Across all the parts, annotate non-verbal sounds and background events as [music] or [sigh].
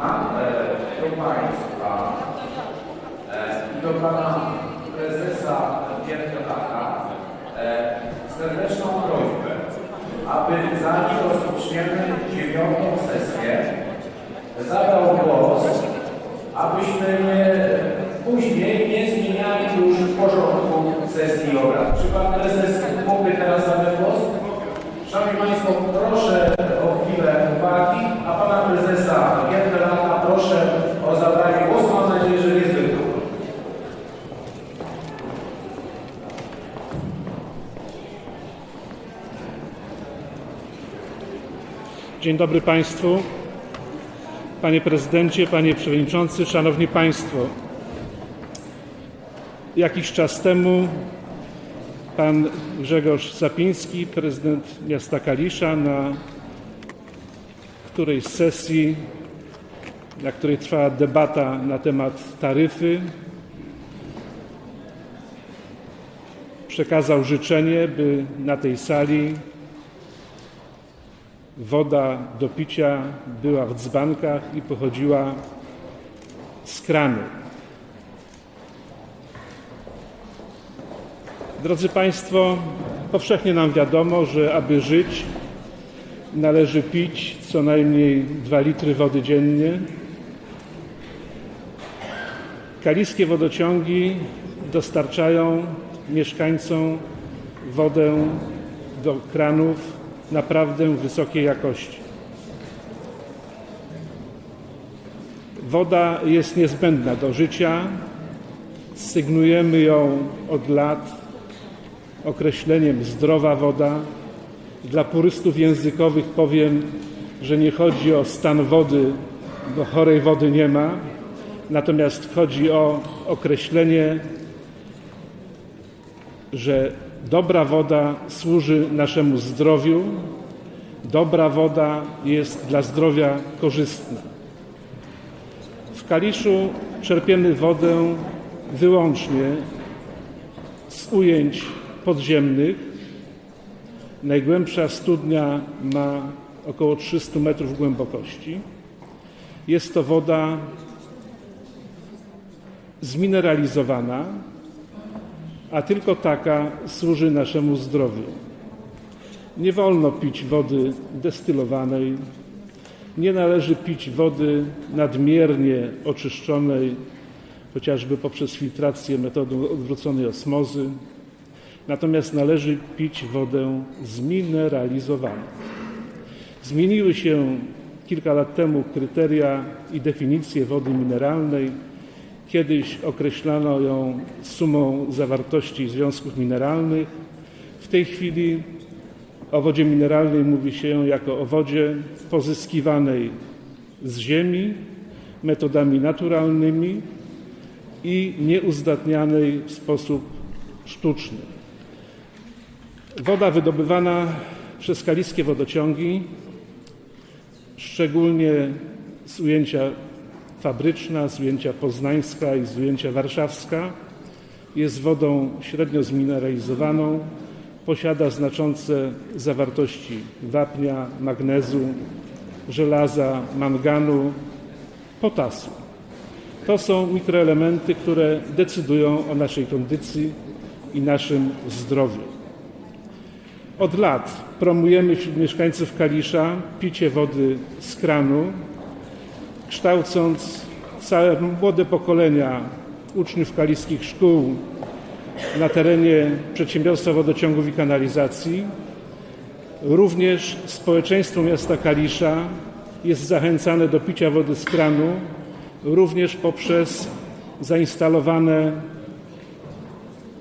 Mam e, do Państwa e, i do Pana Prezesa Giertelaka e, serdeczną prośbę, aby zanim rozpoczniemy dziewiątą sesję, zabrał głos, abyśmy nie, później nie zmieniali już porządku sesji obrad. Czy Pan Prezes mógłby teraz zabrać głos? Szanowni Państwo, proszę o chwilę uwagi, a Pana Prezesa Giertelaka proszę o zabranie głosu. Mam nadzieję, że niezbyt długo. Dzień dobry Państwu. Panie Prezydencie, Panie Przewodniczący, Szanowni Państwo. Jakiś czas temu Pan Grzegorz Zapiński, prezydent miasta Kalisza, na którejś z sesji, na której trwała debata na temat taryfy, przekazał życzenie, by na tej sali woda do picia była w dzbankach i pochodziła z kranu. Drodzy Państwo, powszechnie nam wiadomo, że aby żyć, należy pić co najmniej 2 litry wody dziennie. Kaliskie wodociągi dostarczają mieszkańcom wodę do kranów naprawdę wysokiej jakości. Woda jest niezbędna do życia. Sygnujemy ją od lat określeniem zdrowa woda. Dla purystów językowych powiem, że nie chodzi o stan wody, bo chorej wody nie ma, natomiast chodzi o określenie, że dobra woda służy naszemu zdrowiu, dobra woda jest dla zdrowia korzystna. W Kaliszu czerpiemy wodę wyłącznie z ujęć podziemnych. Najgłębsza studnia ma około 300 metrów głębokości. Jest to woda zmineralizowana, a tylko taka służy naszemu zdrowiu. Nie wolno pić wody destylowanej, nie należy pić wody nadmiernie oczyszczonej, chociażby poprzez filtrację metodą odwróconej osmozy. Natomiast należy pić wodę zmineralizowaną. Zmieniły się kilka lat temu kryteria i definicje wody mineralnej. Kiedyś określano ją sumą zawartości związków mineralnych. W tej chwili o wodzie mineralnej mówi się jako o wodzie pozyskiwanej z ziemi metodami naturalnymi i nieuzdatnianej w sposób sztuczny. Woda wydobywana przez kaliskie wodociągi, szczególnie z ujęcia fabryczna, z ujęcia poznańska i z ujęcia warszawska, jest wodą średnio zmineralizowaną, posiada znaczące zawartości wapnia, magnezu, żelaza, manganu, potasu. To są mikroelementy, które decydują o naszej kondycji i naszym zdrowiu. Od lat promujemy wśród mieszkańców Kalisza picie wody z kranu, kształcąc całe młode pokolenia uczniów kaliskich szkół na terenie przedsiębiorstwa wodociągów i kanalizacji. Również społeczeństwo miasta Kalisza jest zachęcane do picia wody z kranu, również poprzez zainstalowane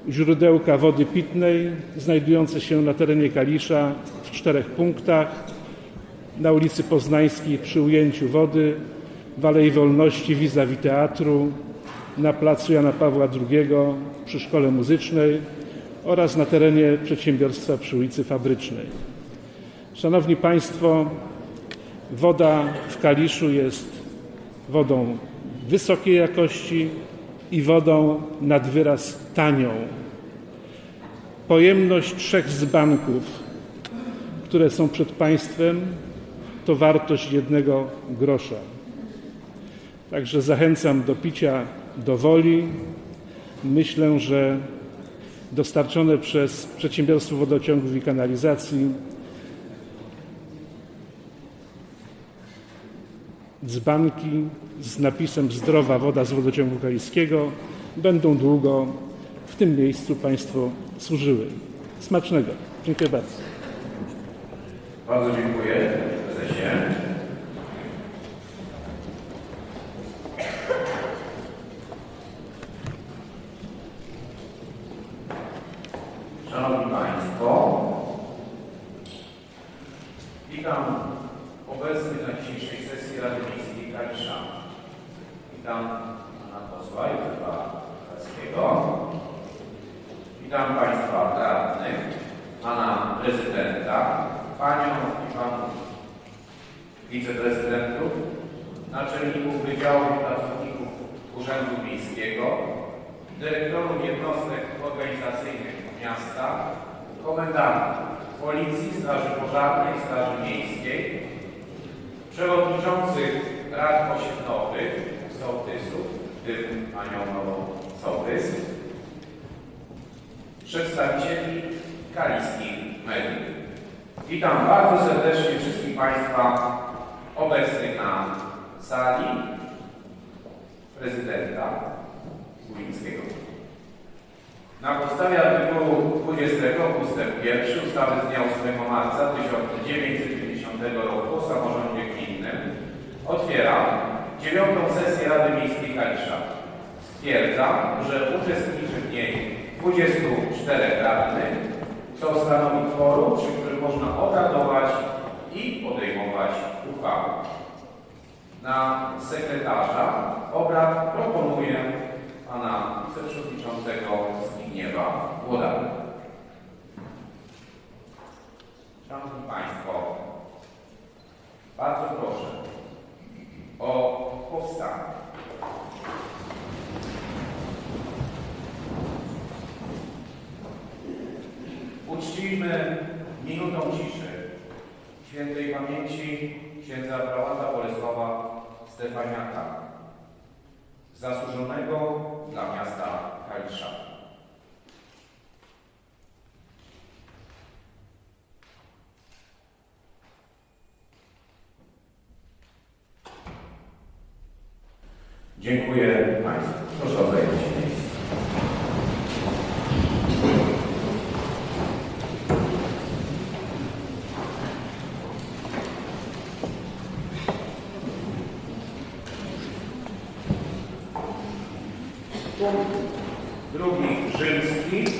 źródełka wody pitnej znajdujące się na terenie Kalisza w czterech punktach. Na ulicy Poznańskiej przy ujęciu wody, w Alei Wolności vis-a-vis teatru, na placu Jana Pawła II przy Szkole Muzycznej oraz na terenie przedsiębiorstwa przy ulicy Fabrycznej. Szanowni Państwo, woda w Kaliszu jest wodą wysokiej jakości i wodą nad wyraz tanią. Pojemność trzech dzbanków, które są przed Państwem, to wartość jednego grosza. Także zachęcam do picia do woli. Myślę, że dostarczone przez Przedsiębiorstwo Wodociągów i Kanalizacji dzbanki z napisem Zdrowa woda z wodociągu kaliskiego będą długo w tym miejscu Państwu służyły. Smacznego. Dziękuję bardzo. Bardzo dziękuję prezesie. Szanowni Państwo, witam obecnych na dzisiejszej sesji Rady Miejskiej Kalisza. Witam pana posła Józefa Karskiego. Witam Państwa radnych, Pana Prezydenta, Panią i Panów Wiceprezydentów, Naczelników Wydziałów i Pracowników Urzędu Miejskiego, Dyrektorów Jednostek Organizacyjnych Miasta, Komendantów Policji, Straży Pożarnej, Straży Miejskiej, Przewodniczących Rad Osiedlowych, Sołtysów, w tym Panią Nową Sołtys, przedstawicieli kaliskich mediów. Witam bardzo serdecznie wszystkich Państwa obecnych na sali prezydenta Górnickiego. Na podstawie artykułu 20 ustęp 1 ustawy z dnia 8 marca 1990 roku o samorządzie otwieram dziewiątą sesję Rady Miejskiej Kalisza. Stwierdzam, że uczestniczy w niej 24 radnych, co stanowi kworum, przy którym można obradować i podejmować uchwały. Na sekretarza obrad proponuję pana wiceprzewodniczącego Zbigniewa Włodarza. Szanowni Państwo, bardzo proszę o powstanie. Uczcijmy minutą ciszy świętej pamięci księdza prałata Bolesława Stefaniaka, zasłużonego dla miasta Kalisza. Dziękuję Państwu. Proszę o zajęcie miejsca. Punkt drugi rzymski.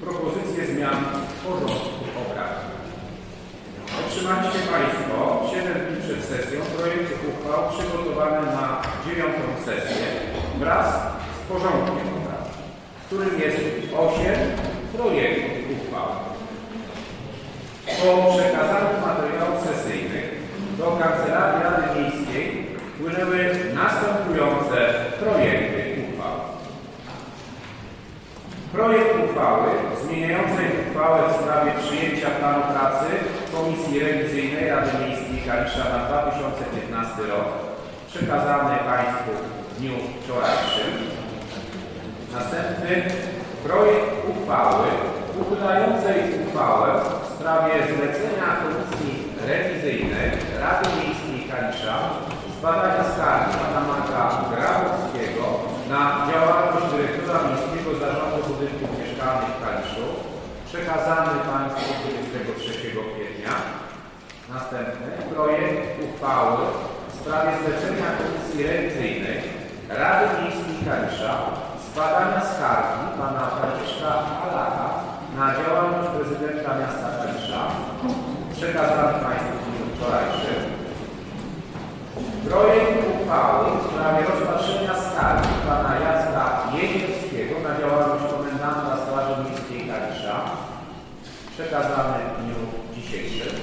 Propozycje zmian w porządku obrad. Otrzymaliście Państwo 7 dni przed sesją projekt uchwał przygotowany na dziewiątą sesję wraz z porządkiem obrad, w którym jest 8 projektów uchwał. Po przekazanych materiałach sesyjnych do Kancelarii Rady Miejskiej wpłynęły następujące projekty uchwał. Projekt uchwały zmieniającej uchwałę w sprawie przyjęcia planu pracy Komisji Rewizyjnej Rady Miejskiej Kalisza na 2015 rok przekazany Państwu w dniu wczorajszym. Następny projekt uchwały uchylającej uchwałę w sprawie zlecenia Komisji Rewizyjnej Rady Miejskiej Kalisza zbadania skargi pana Marka Grabowskiego na działalność dyrektora Miejskiego Zarządu Budynków Mieszkalnych w Kaliszu przekazany Państwu 23 kwietnia. Następny projekt uchwały w sprawie zlecenia Komisji Rewizyjnej Rady Miejskiej Kalisza zbadania skargi pana Franciszka Alaka na działalność prezydenta miasta Kalisza przekazany Państwu w dniu wczorajszym. Projekt uchwały w sprawie rozpatrzenia skargi pana Jacka Jezielskiego na działalność komendanta Straży Miejskiej Kalisza przekazany w dniu dzisiejszym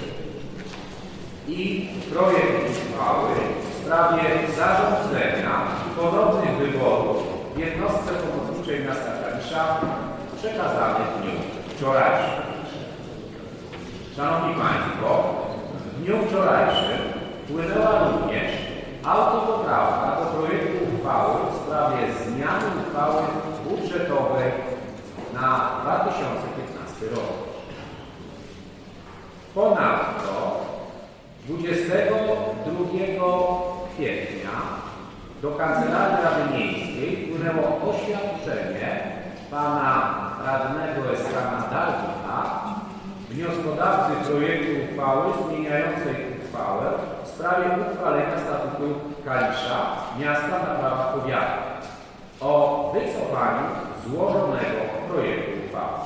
i projekt uchwały w sprawie zarządzenia i ponownych wyborów jednostce pomocniczej miasta Kalisza przekazany w dniu wczorajszym. Szanowni Państwo, w dniu wczorajszym wpłynęła również Autopoprawka do projektu uchwały w sprawie zmiany uchwały budżetowej na 2015 rok. Ponadto 22 kwietnia do Kancelarii Rady Miejskiej wpłynęło oświadczenie pana radnego Eskana Darwina, wnioskodawcy projektu uchwały zmieniającej uchwałę w sprawie uchwalenia statutu Kalisza miasta na prawach powiatu o wycofaniu złożonego projektu uchwały.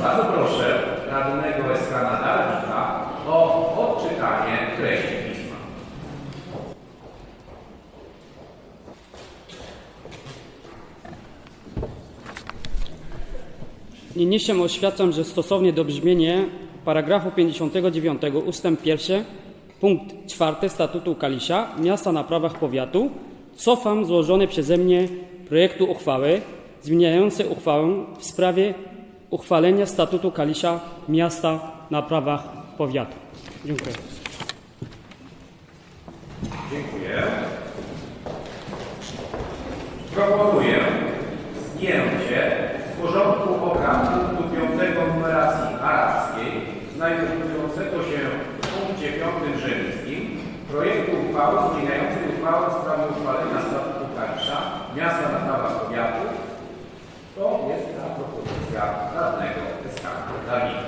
Bardzo proszę radnego Eskana Darwina o odczytanie treści pisma. Niniejszym oświadczam, że stosownie do brzmienia paragrafu 59 ust. 1 punkt 4 Statutu Kalisza Miasta na prawach powiatu cofam złożony przeze mnie projektu uchwały zmieniającej uchwałę w sprawie uchwalenia Statutu Kalisza Miasta na prawach powiatu. Dziękuję. Dziękuję. Proponuję zdjęcie porządku obrad punktu 5 numeracji arabskiej znajdującego się w punkcie 5 rzymskim projektu uchwały zmieniającej uchwałę w sprawie uchwalenia statutu Kalisza miasta na prawach powiatu. To jest ta propozycja radnego Eskana Dawida.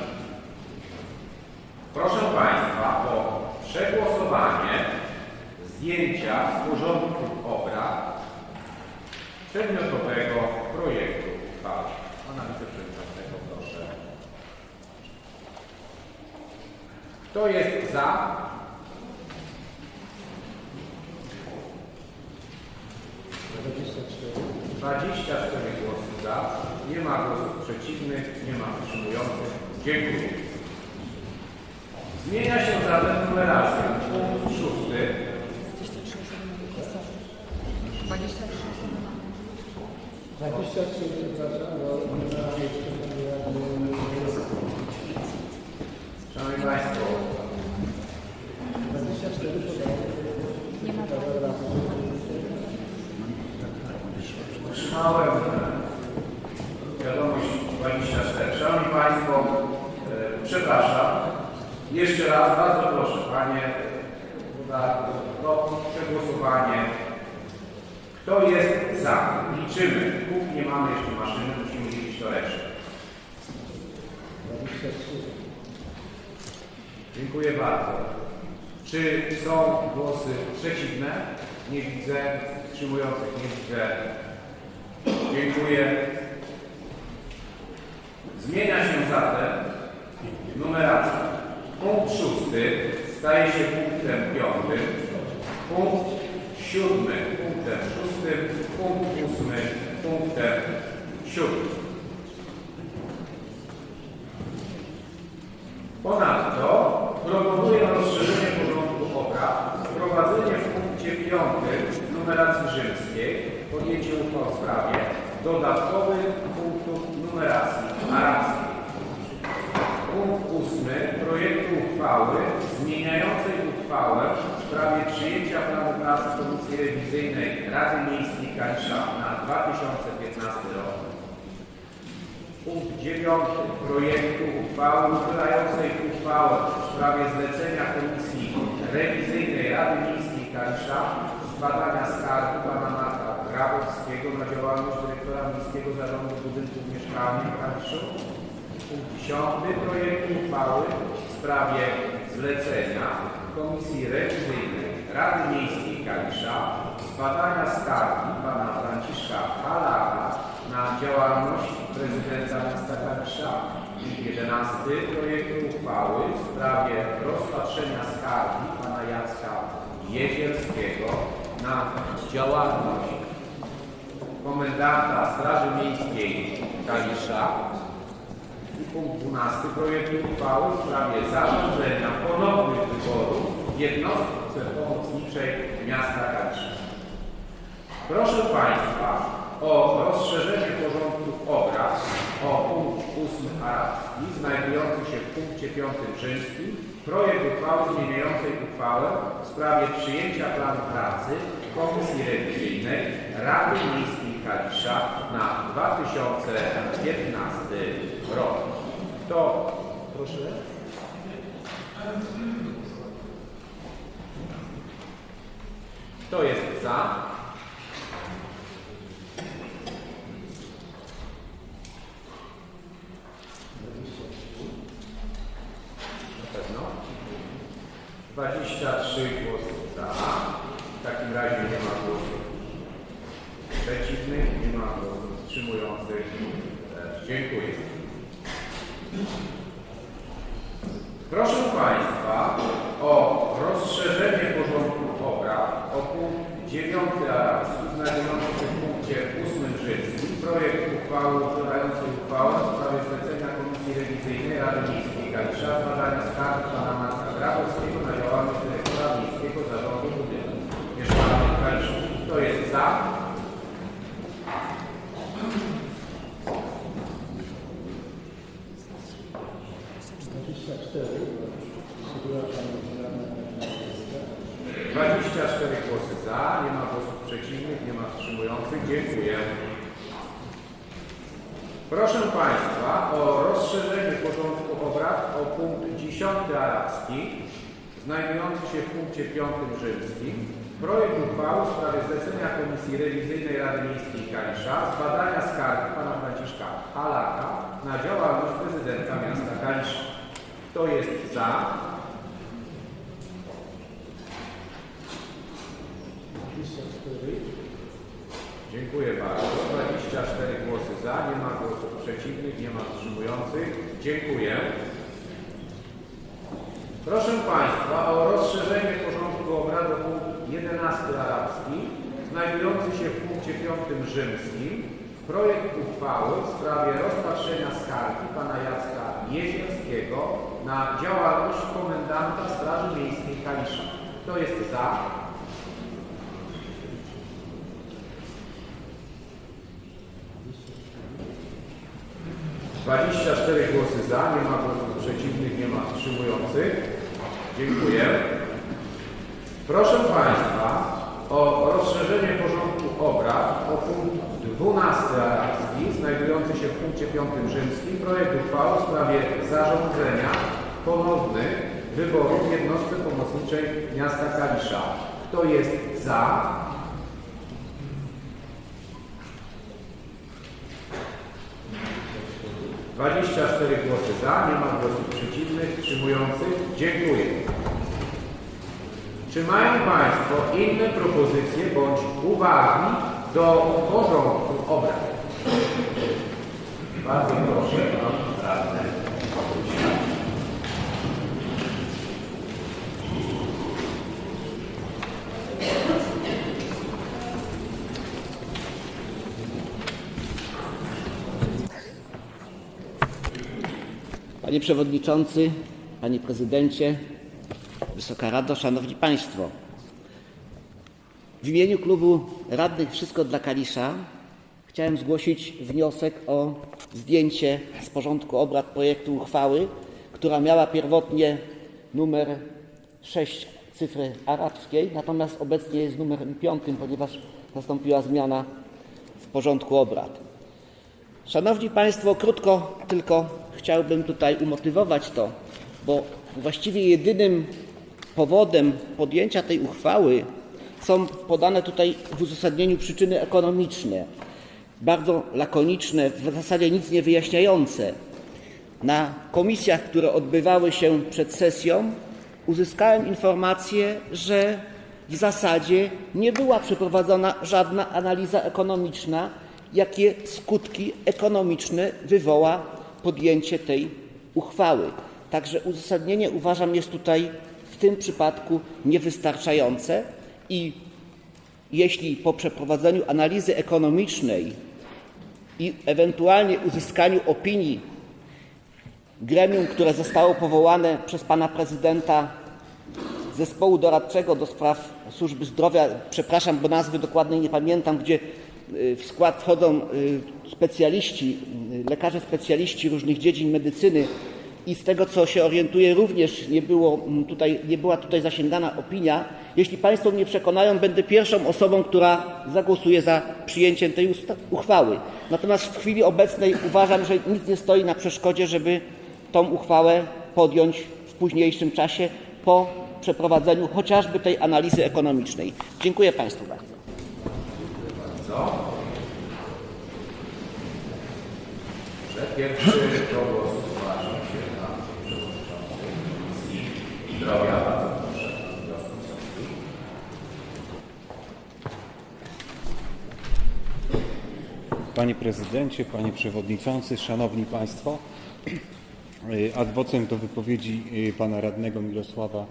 Proszę Państwa o przegłosowanie zdjęcia z porządku obrad przedmiotowego projektu uchwały. Pana wiceprzewodniczącego proszę. Kto jest za? Dwadzieścia cztery za, nie ma głosów przeciwnych, nie ma wstrzymujących. Dziękuję. Zmienia się zatem numeracja. Punkt szósty. 23, przepraszam, bo jeszcze Szanowni Państwo, 24 podało. otrzymałem e, wiadomość 24. Szanowni Państwo, e, przepraszam. Jeszcze raz bardzo proszę Panie to przegłosowanie. Kto jest za? Liczymy. Póki nie mamy jeszcze maszyny, musimy liczyć to resztę. 23. Dziękuję bardzo. Czy są głosy przeciwne? Nie widzę. Wstrzymujących nie widzę. Dziękuję. Zmienia się zatem numeracja. Punkt szósty staje się punktem piątym. Punkt siódmy punktem szóstym. Punkt ósmy punktem siódmym. Ponadto proponuję rozszerzenie porządku obrad, wprowadzenie w punkcie 5 numeracji rzymskiej, podjęcie uchwał w sprawie dodatkowych punktów numeracji arabskiej. Punkt 8 projektu uchwały zmieniającej uchwałę w sprawie przyjęcia planu pracy Komisji Rewizyjnej Rady Miejskiej Kalisza na 2015 rok. Punkt 9 projektu uchwały uchylającej uchwałę w sprawie zlecenia Komisji Rewizyjnej Rady Miejskiej Kalisza zbadania skargi pana Marka Grabowskiego na działalność dyrektora Miejskiego Zarządu Budynków Mieszkalnych w Kaliszu. Punkt 10 projektu uchwały w sprawie zlecenia Komisji Rewizyjnej Rady Miejskiej Kalisza zbadania skargi pana Franciszka Halaka na działalność prezydenta miasta Kalisza. I 11 projektu uchwały w sprawie rozpatrzenia skargi pana Jacka Jezierskiego na działalność komendanta Straży Miejskiej Kalisza. I punkt 12 projektu uchwały w sprawie zarządzenia ponownych wyborów w jednostce pomocniczej miasta Kalisza. Proszę Państwa o rozszerzenie porządku obrad o punkt 8 arabski. Znajdujący się w punkcie 5 rzymskim, projekt uchwały zmieniającej uchwałę w sprawie przyjęcia planu pracy Komisji Rewizyjnej Rady Miejskiej Kalisza na 2015 rok. Kto Proszę. Kto jest za? Na pewno. 23 głosy za. W takim razie nie ma głosów przeciwnych, nie ma głosów wstrzymujących. Też Dziękuję. Proszę Państwa o rozszerzenie porządku obrad o punkt 9 arabski znajdujący w punkcie 8 rzymskim projekt uchwały uchwalającej uchwałę w sprawie zlecenia Komisji Rewizyjnej Rady Miejskiej Kalisza zbadania skarg pana Marka Grabowskiego na działalność dyrektora Miejskiego Zarządu Budynków Mieszkalnych Kalisza. Kto jest za? Dwadzieścia cztery. Przepraszam, radna 24 głosy za, nie ma głosów przeciwnych, nie ma wstrzymujących. Dziękuję. Proszę Państwa o rozszerzenie porządku obrad o punkt 10 arabski, znajdujący się w punkcie 5 rzymskim. Projekt uchwały w sprawie zlecenia Komisji Rewizyjnej Rady Miejskiej Kalisza zbadania skargi pana Franciszka Halaka na działalność prezydenta miasta Kalisza. Kto jest za? Dziękuję bardzo. 24 głosy za, nie ma głosów przeciwnych, nie ma wstrzymujących. Dziękuję. Proszę Państwa o rozszerzenie porządku obrad o punkt 11 arabski, znajdujący się w punkcie 5 rzymskim. Projekt uchwały w sprawie rozpatrzenia skargi pana Jacka Jezierskiego na działalność komendanta Straży Miejskiej Kalisza. Kto jest za? 24 głosy za, nie ma głosów przeciwnych, nie ma wstrzymujących. Dziękuję. Proszę Państwa o rozszerzenie porządku obrad o punkt 12 arabski, znajdujący się w punkcie 5 rzymskim, projekt uchwały w sprawie zarządzenia ponownych wyborów w jednostce pomocniczej miasta Kalisza. Kto jest za? Dwadzieścia cztery głosy za, nie ma głosów przeciwnych, wstrzymujących. Dziękuję. Czy mają Państwo inne propozycje bądź uwagi do porządku obrad? Bardzo proszę, pan radny. Panie Przewodniczący, Panie Prezydencie, Wysoka Rado, Szanowni Państwo. W imieniu klubu radnych Wszystko dla Kalisza chciałem zgłosić wniosek o zdjęcie z porządku obrad projektu uchwały, która miała pierwotnie numer 6 cyfry arabskiej, natomiast obecnie jest numerem 5, ponieważ nastąpiła zmiana w porządku obrad. Szanowni Państwo, krótko tylko chciałbym tutaj umotywować to, bo właściwie jedynym powodem podjęcia tej uchwały są podane tutaj w uzasadnieniu przyczyny ekonomiczne, bardzo lakoniczne, w zasadzie nic nie wyjaśniające. Na komisjach, które odbywały się przed sesją, uzyskałem informację, że w zasadzie nie była przeprowadzona żadna analiza ekonomiczna, jakie skutki ekonomiczne wywoła podjęcie tej uchwały. Także uzasadnienie uważam jest tutaj w tym przypadku niewystarczające i jeśli po przeprowadzeniu analizy ekonomicznej i ewentualnie uzyskaniu opinii gremium, które zostało powołane przez pana prezydenta zespołu doradczego do spraw służby zdrowia, przepraszam, bo nazwy dokładnej nie pamiętam, gdzie w skład wchodzą y, specjaliści, y, lekarze specjaliści różnych dziedzin medycyny i z tego co się orientuję również nie, było mm, tutaj, nie była tutaj zasięgana opinia. Jeśli Państwo mnie przekonają, będę pierwszą osobą, która zagłosuje za przyjęciem tej uchwały. Natomiast w chwili obecnej uważam, że nic nie stoi na przeszkodzie, żeby tą uchwałę podjąć w późniejszym czasie po przeprowadzeniu chociażby tej analizy ekonomicznej. Dziękuję Państwu bardzo. Że pierwszy do głosu zgłaszał się pan przewodniczący Komisji Zdrowia. Proszę, pan. Panie Prezydencie, Panie Przewodniczący, Szanowni Państwo. Ad vocem do wypowiedzi Pana Radnego Mirosława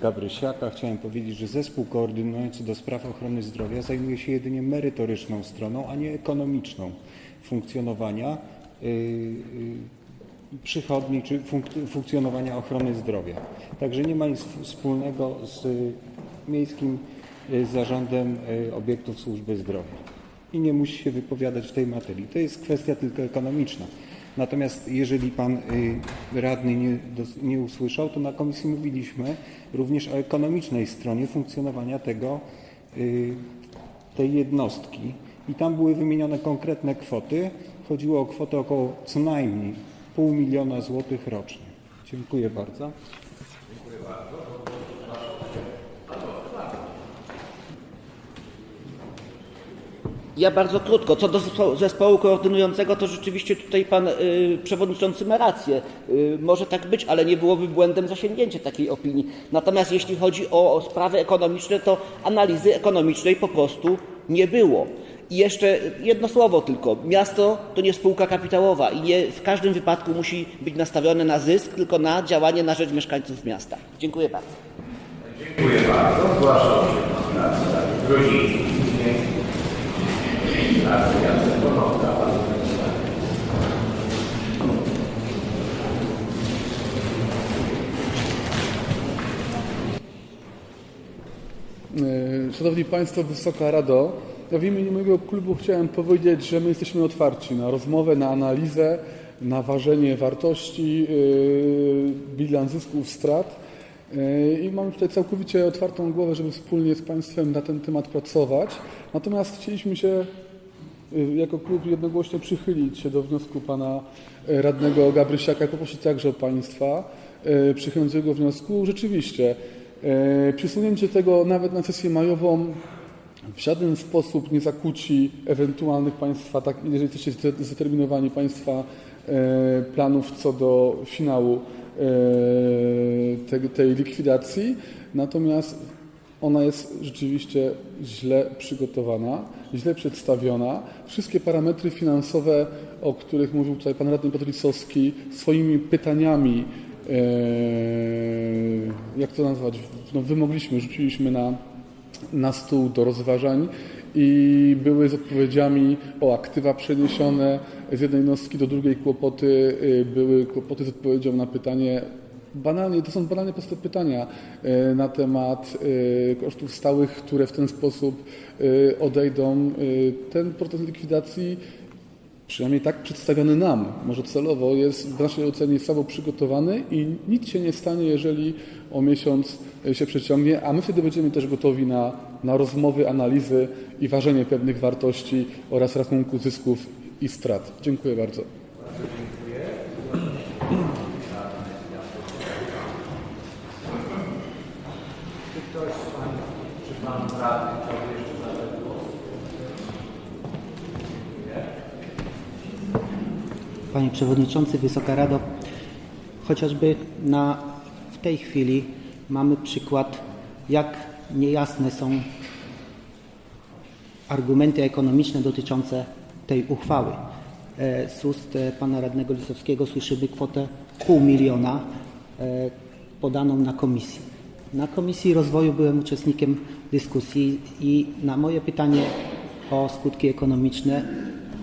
Gabrysiaka chciałem powiedzieć, że zespół koordynujący do spraw ochrony zdrowia zajmuje się jedynie merytoryczną stroną, a nie ekonomiczną funkcjonowania y, y, przychodni czy funk- funkcjonowania ochrony zdrowia. Także nie ma nic wspólnego z Miejskim y, Zarządem Obiektów Służby Zdrowia i nie musi się wypowiadać w tej materii. To jest kwestia tylko ekonomiczna. Natomiast jeżeli pan y, radny nie, nie usłyszał, to na komisji mówiliśmy również o ekonomicznej stronie funkcjonowania tego, y, tej jednostki i tam były wymienione konkretne kwoty. Chodziło o kwotę około co najmniej pół miliona złotych rocznie. Dziękuję bardzo. Ja bardzo krótko. Co do zespołu, koordynującego, to rzeczywiście tutaj pan y, przewodniczący ma rację. Y, może tak być, ale nie byłoby błędem zasięgnięcie takiej opinii. Natomiast jeśli chodzi o, o sprawy ekonomiczne, to analizy ekonomicznej po prostu nie było. I jeszcze jedno słowo tylko. Miasto to nie spółka kapitałowa i nie w każdym wypadku musi być nastawione na zysk, tylko na działanie na rzecz mieszkańców miasta. Dziękuję bardzo. Dziękuję bardzo. Zgłaszał się Gruziński. Radny Jacek Konopka. Bardzo proszę. E, Szanowni Państwo, Wysoka Rado, ja w imieniu mojego klubu chciałem powiedzieć, że my jesteśmy otwarci na rozmowę, na analizę, na ważenie wartości, e, bilans zysków, strat E, i mamy tutaj całkowicie otwartą głowę, żeby wspólnie z Państwem na ten temat pracować. Natomiast chcieliśmy się jako klub jednogłośnie przychylić się do wniosku pana e, radnego Gabrysiaka poprosić także Państwa e, przychylenia do jego wniosku. Rzeczywiście, e, przesunięcie tego nawet na sesję majową w żaden sposób nie zakłóci ewentualnych Państwa, tak, jeżeli jesteście zde- zdeterminowani Państwa planów co do finału tej likwidacji. Natomiast ona jest rzeczywiście źle przygotowana, źle przedstawiona. Wszystkie parametry finansowe, o których mówił tutaj pan radny Piotr Lisowski, swoimi pytaniami, e, jak to nazwać, no, wymogliśmy, rzuciliśmy na, na stół do rozważań i były z odpowiedziami o aktywa przeniesione z jednej jednostki do drugiej kłopoty, y, były kłopoty z odpowiedzią na pytanie Banalnie, to są banalnie proste pytania e, na temat e, kosztów stałych, które w ten sposób e, odejdą. Ten proces likwidacji, przynajmniej tak przedstawiony nam, może celowo, jest w naszej ocenie słabo przygotowany i nic się nie stanie, jeżeli o miesiąc się przeciągnie, a my wtedy będziemy też gotowi na, na rozmowy, analizy i ważenie pewnych wartości oraz rachunku zysków i strat. Dziękuję bardzo. Czy ktoś z Pań, chciałby jeszcze zabrać głos? Panie Przewodniczący, Wysoka Rado, chociażby na, w tej chwili mamy przykład, jak niejasne są argumenty ekonomiczne dotyczące tej uchwały. E, Z ust e, pana radnego Lisowskiego słyszymy kwotę pół miliona e, podaną na komisji. Na Komisji Rozwoju byłem uczestnikiem dyskusji i na moje pytanie o skutki ekonomiczne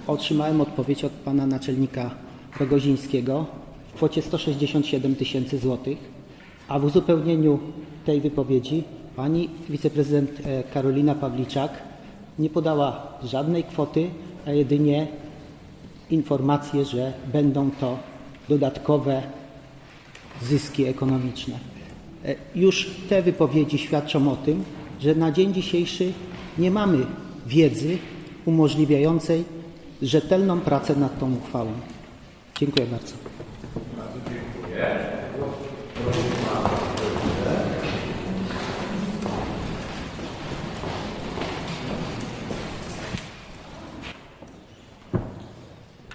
otrzymałem odpowiedź od pana naczelnika Rogozińskiego w kwocie 167 tysięcy złotych, a w uzupełnieniu tej wypowiedzi pani wiceprezydent e, Karolina Pawliczak nie podała żadnej kwoty, a jedynie informację, że będą to dodatkowe zyski ekonomiczne. E, Już te wypowiedzi świadczą o tym, że na dzień dzisiejszy nie mamy wiedzy umożliwiającej rzetelną pracę nad tą uchwałą. Dziękuję bardzo.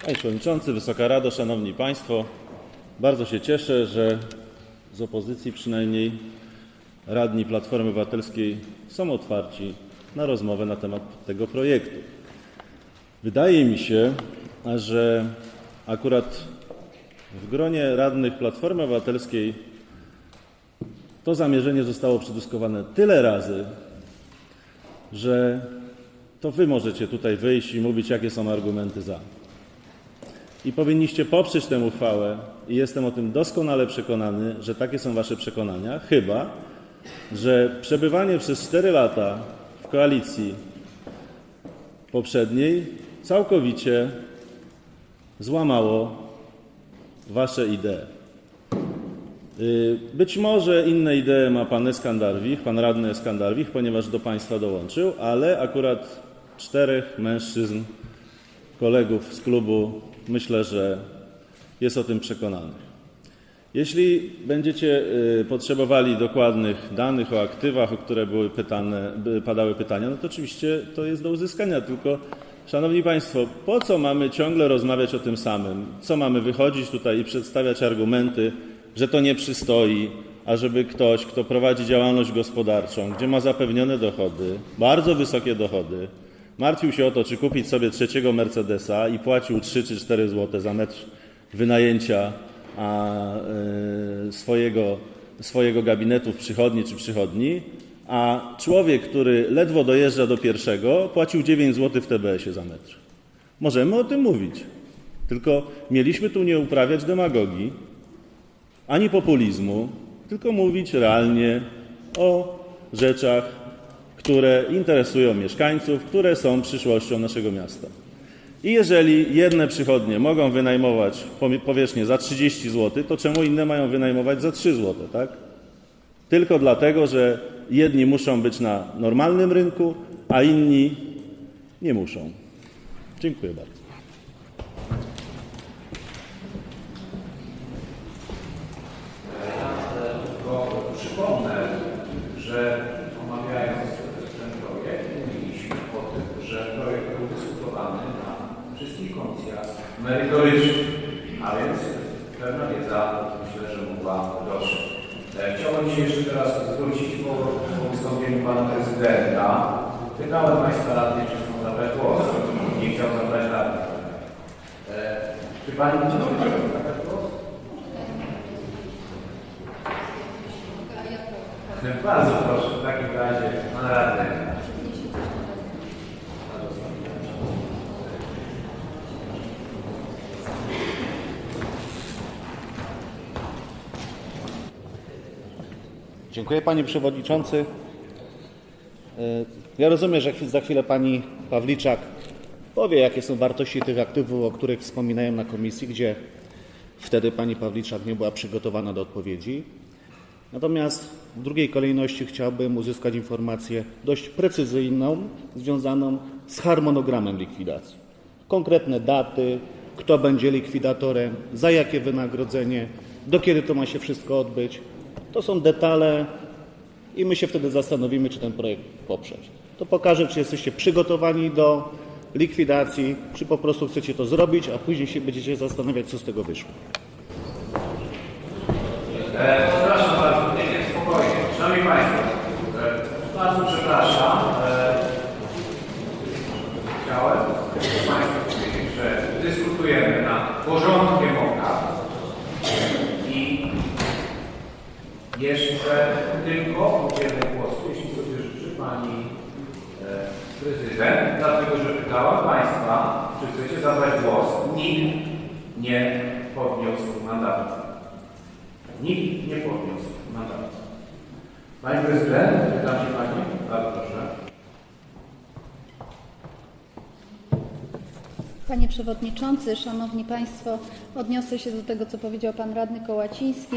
Panie Przewodniczący, Wysoka Rado, Szanowni Państwo, bardzo się cieszę, że z opozycji przynajmniej radni Platformy Obywatelskiej są otwarci na rozmowę na temat tego projektu. Wydaje mi się, że akurat w gronie radnych Platformy Obywatelskiej to zamierzenie zostało przedyskutowane tyle razy, że to Wy możecie tutaj wyjść i mówić, jakie są argumenty za i powinniście poprzeć tę uchwałę i jestem o tym doskonale przekonany, że takie są wasze przekonania, chyba że przebywanie przez 4 lata w koalicji poprzedniej całkowicie złamało wasze idee. Y, Być może inne idee ma pan Eskandarwich, pan radny Eskandarwich, ponieważ do państwa dołączył, ale akurat czterech mężczyzn kolegów z klubu myślę, że jest o tym przekonanych. Jeśli będziecie y, potrzebowali dokładnych danych o aktywach, o które były pytane, padały pytania, no to oczywiście to jest do uzyskania, tylko Szanowni Państwo, po co mamy ciągle rozmawiać o tym samym? Co mamy wychodzić tutaj i przedstawiać argumenty, że to nie przystoi, ażeby ktoś, kto prowadzi działalność gospodarczą, gdzie ma zapewnione dochody, bardzo wysokie dochody, martwił się o to, czy kupić sobie trzeciego Mercedesa i płacił 3 czy 4 zł za metr wynajęcia a, e, swojego, swojego gabinetu w przychodni czy przychodni, a człowiek, który ledwo dojeżdża do pierwszego, płacił 9 zł w TBS-ie za metr. Możemy o tym mówić, tylko mieliśmy tu nie uprawiać demagogii, ani populizmu, tylko mówić realnie o rzeczach, które interesują mieszkańców, które są przyszłością naszego miasta. I jeżeli jedne przychodnie mogą wynajmować powierzchnię za 30 zł, to czemu inne mają wynajmować za 3 zł, tak? Tylko dlatego, że jedni muszą być na normalnym rynku, a inni nie muszą. Dziękuję bardzo. Tylko przypomnę, że omawiając ten projekt mówiliśmy o tym, że projekt był dyskutowany na wszystkich komisjach merytorycznych, a więc pewna wiedza myślę, że mogła dotrzeć. E, Chciałbym się jeszcze teraz zwrócić po, po wystąpieniu pana prezydenta. Pytałem państwa radnych, czy chcą zabrać głos. Nie chciał zabrać radnych. E, Czy pani nie zabrać głos? Bardzo proszę, w takim razie pan radny. Dziękuję Panie Przewodniczący. E, Ja rozumiem, że za chwilę Pani Pawliczak powie, jakie są wartości tych aktywów, o których wspominają na komisji, gdzie wtedy Pani Pawliczak nie była przygotowana do odpowiedzi. Natomiast w drugiej kolejności chciałbym uzyskać informację dość precyzyjną, związaną z harmonogramem likwidacji. Konkretne daty, kto będzie likwidatorem, za jakie wynagrodzenie, do kiedy to ma się wszystko odbyć. To są detale i my się wtedy zastanowimy, czy ten projekt poprzeć. To pokaże, czy jesteście przygotowani do likwidacji, czy po prostu chcecie to zrobić, a później się będziecie zastanawiać, co z tego wyszło. E, przepraszam bardzo, nie, nie, spokojnie. Szanowni Państwo, e, bardzo przepraszam. E, chciałem Państwu powiedzieć, że dyskutujemy nad porządkiem obrad i jeszcze tylko udzielę głosu, jeśli sobie życzy Pani e, Prezydent, dlatego że pytałem Państwa, czy chcecie zabrać głos. Nikt nie podniósł mandatu. Nikt nie podniósł mandatu. Pani prezydent, pytam się pani, bardzo proszę. Panie Przewodniczący, Szanowni Państwo, odniosę się do tego, co powiedział Pan Radny Kołaciński.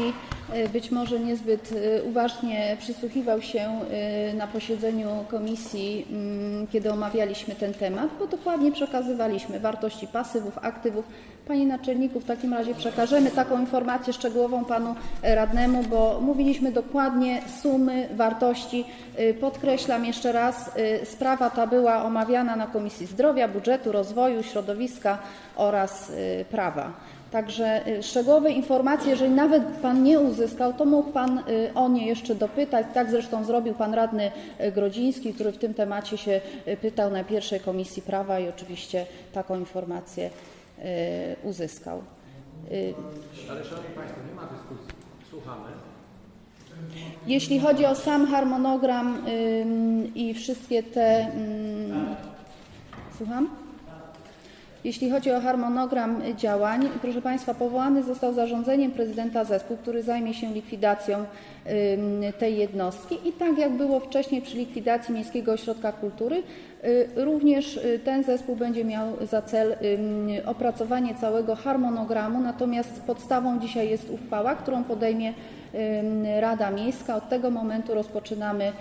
E, Być może niezbyt e, uważnie przysłuchiwał się e, na posiedzeniu komisji, mm, kiedy omawialiśmy ten temat, bo dokładnie przekazywaliśmy wartości pasywów, aktywów. Panie Naczelniku, w takim razie przekażemy taką informację szczegółową Panu Radnemu, bo mówiliśmy dokładnie sumy, wartości. E, Podkreślam jeszcze raz, e, sprawa ta była omawiana na Komisji Zdrowia, Budżetu, Rozwoju, Środowiska oraz e, Prawa. Także szczegółowe informacje, jeżeli nawet Pan nie uzyskał, to mógł Pan o nie jeszcze dopytać. Tak zresztą zrobił Pan Radny Grodziński, który w tym temacie się pytał na pierwszej Komisji Prawa i oczywiście taką informację uzyskał. Y, Ale Szanowni Państwo, nie ma dyskusji. Słuchamy. Jeśli chodzi o sam harmonogram i wszystkie te. Słucham? Jeśli chodzi o harmonogram działań, proszę Państwa, powołany został zarządzeniem prezydenta zespół, który zajmie się likwidacją tej jednostki. I tak jak było wcześniej przy likwidacji Miejskiego Ośrodka Kultury, y, również y, ten zespół będzie miał za cel opracowanie całego harmonogramu, natomiast podstawą dzisiaj jest uchwała, którą podejmie Rada Miejska. Od tego momentu rozpoczynamy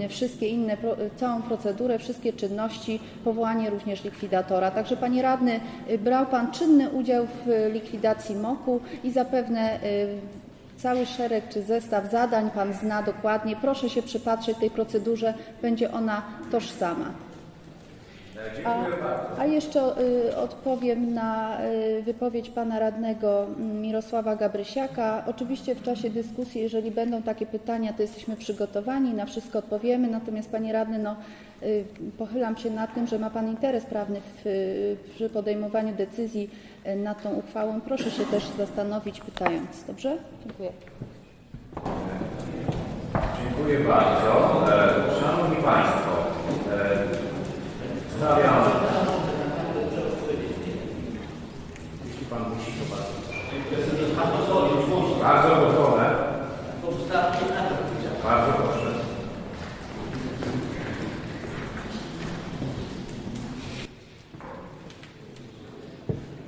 ym, wszystkie inne, całą procedurę, wszystkie czynności, powołanie również likwidatora. Także Panie Radny, y, brał Pan czynny udział w y, likwidacji MOK-u i zapewne y, cały szereg czy zestaw zadań Pan zna dokładnie. Proszę się przypatrzeć tej procedurze, będzie ona tożsama. A, a jeszcze y, odpowiem na y, wypowiedź pana radnego mm, Mirosława Gabrysiaka. Oczywiście w czasie dyskusji, jeżeli będą takie pytania, to jesteśmy przygotowani, na wszystko odpowiemy. Natomiast panie radny, no, y, pochylam się nad tym, że ma pan interes prawny w, y, przy podejmowaniu decyzji y, nad tą uchwałą. Proszę się też zastanowić pytając. Dobrze? Dziękuję. Dziękuję bardzo. E, Szanowni Państwo. Jeśli Pan musi, to bardzo. Bardzo gotowe. Bardzo proszę.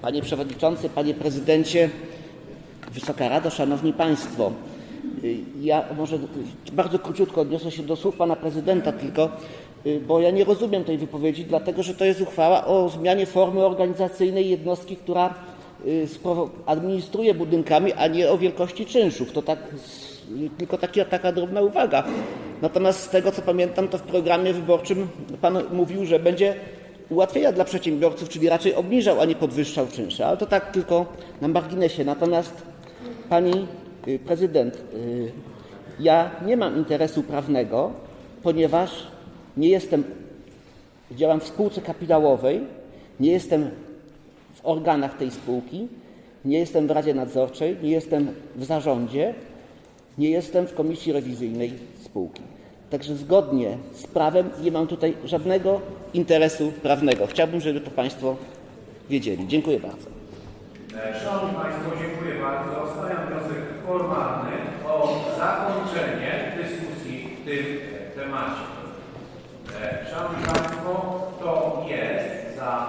Panie Przewodniczący, Panie Prezydencie, Wysoka Rado, Szanowni Państwo. Ja może bardzo króciutko odniosę się do słów Pana Prezydenta tylko, bo ja nie rozumiem tej wypowiedzi, dlatego że to jest uchwała o zmianie formy organizacyjnej jednostki, która y, administruje budynkami, a nie o wielkości czynszów. To tak, tylko taki, taka drobna uwaga. Natomiast z tego co pamiętam, to w programie wyborczym Pan mówił, że będzie ułatwienia dla przedsiębiorców, czyli raczej obniżał, a nie podwyższał czynsze. Ale to tak tylko na marginesie. Natomiast Pani y, Prezydent, y, ja nie mam interesu prawnego, ponieważ nie jestem, działam w spółce kapitałowej, nie jestem w organach tej spółki, nie jestem w Radzie Nadzorczej, nie jestem w zarządzie, nie jestem w komisji rewizyjnej spółki. Także zgodnie z prawem nie mam tutaj żadnego interesu prawnego. Chciałbym, żeby to Państwo wiedzieli. Dziękuję bardzo. Szanowni Państwo, dziękuję bardzo. Stawiam wniosek formalny o zakończenie dyskusji w tym temacie. Szanowni Państwo, to jest za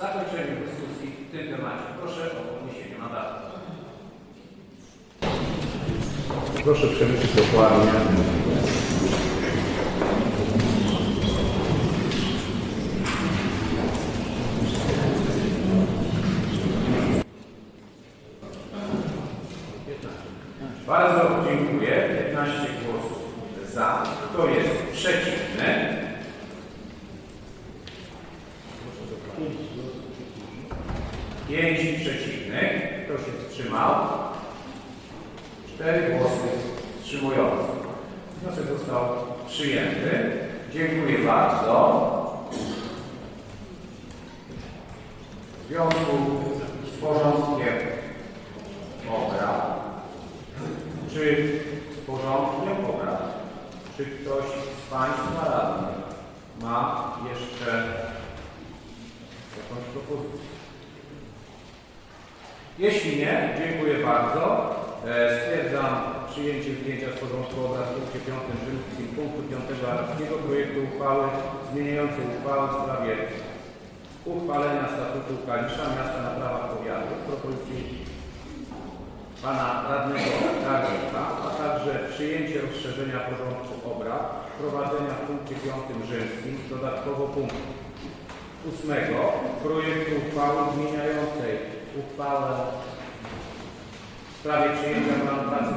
zakończenie dyskusji w tym temacie. Proszę o podniesienie mandatu. Proszę przemyśleć dokładnie. Bardzo dziękuję. 15 głosów za. Kto jest przeciwny? Pięć przeciwnych. Kto się wstrzymał? Cztery głosy wstrzymujące. Wniosek został przyjęty. Dziękuję bardzo. W związku z porządkiem obrad czy z porządkiem obrad, czy ktoś z Państwa radnych ma jeszcze jakąś propozycję? Jeśli nie, dziękuję bardzo. E, Stwierdzam przyjęcie zdjęcia z porządku obrad w punkcie 5 rzymskim punktu 5 arabskiego projektu uchwały zmieniającej uchwałę w sprawie uchwalenia statutu Kalisza Miasta na prawach powiatu propozycji pana radnego Garnika, a także przyjęcie rozszerzenia porządku obrad, wprowadzenia w punkcie 5 rzymskim dodatkowo punktu ósmego projektu uchwały zmieniającej uchwałę w sprawie przyjęcia planu pracy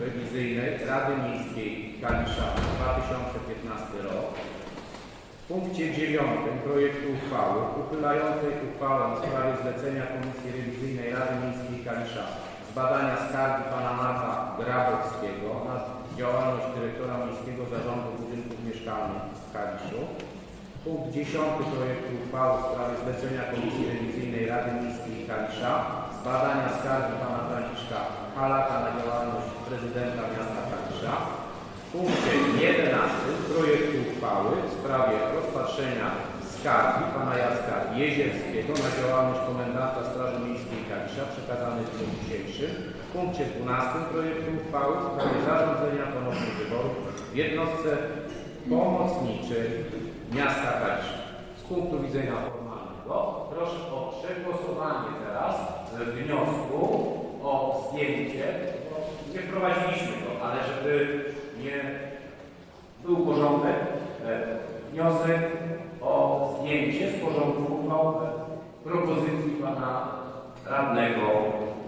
Rewizyjnej Rady Miejskiej Kalisza 2015 rok. W punkcie dziewiątym projektu uchwały uchylającej uchwałę w sprawie zlecenia Komisji Rewizyjnej Rady Miejskiej Kalisza z badania skargi pana Marka Grabowskiego na działalność dyrektora Miejskiego Zarządu Budynków Mieszkalnych w Kaliszu. Punkt dziesiąty projektu uchwały w sprawie zlecenia Komisji Rewizyjnej Rady Miejskiej Kalisza z badania skargi pana Franciszka Halaka na działalność prezydenta miasta Kalisza. W punkcie 11 projektu uchwały w sprawie rozpatrzenia skargi pana Jacka Jezierskiego na działalność komendanta Straży Miejskiej Kalisza przekazany w dniu dzisiejszym. W punkcie 12 projektu uchwały w sprawie zarządzenia ponownych wyborów w jednostce pomocniczej miasta Kalisza. Z punktu widzenia formalnego proszę o przegłosowanie teraz wniosku o zdjęcie. Nie wprowadziliśmy go, ale żeby nie był porządek, e, wniosek o zdjęcie z porządku uchwał propozycji pana radnego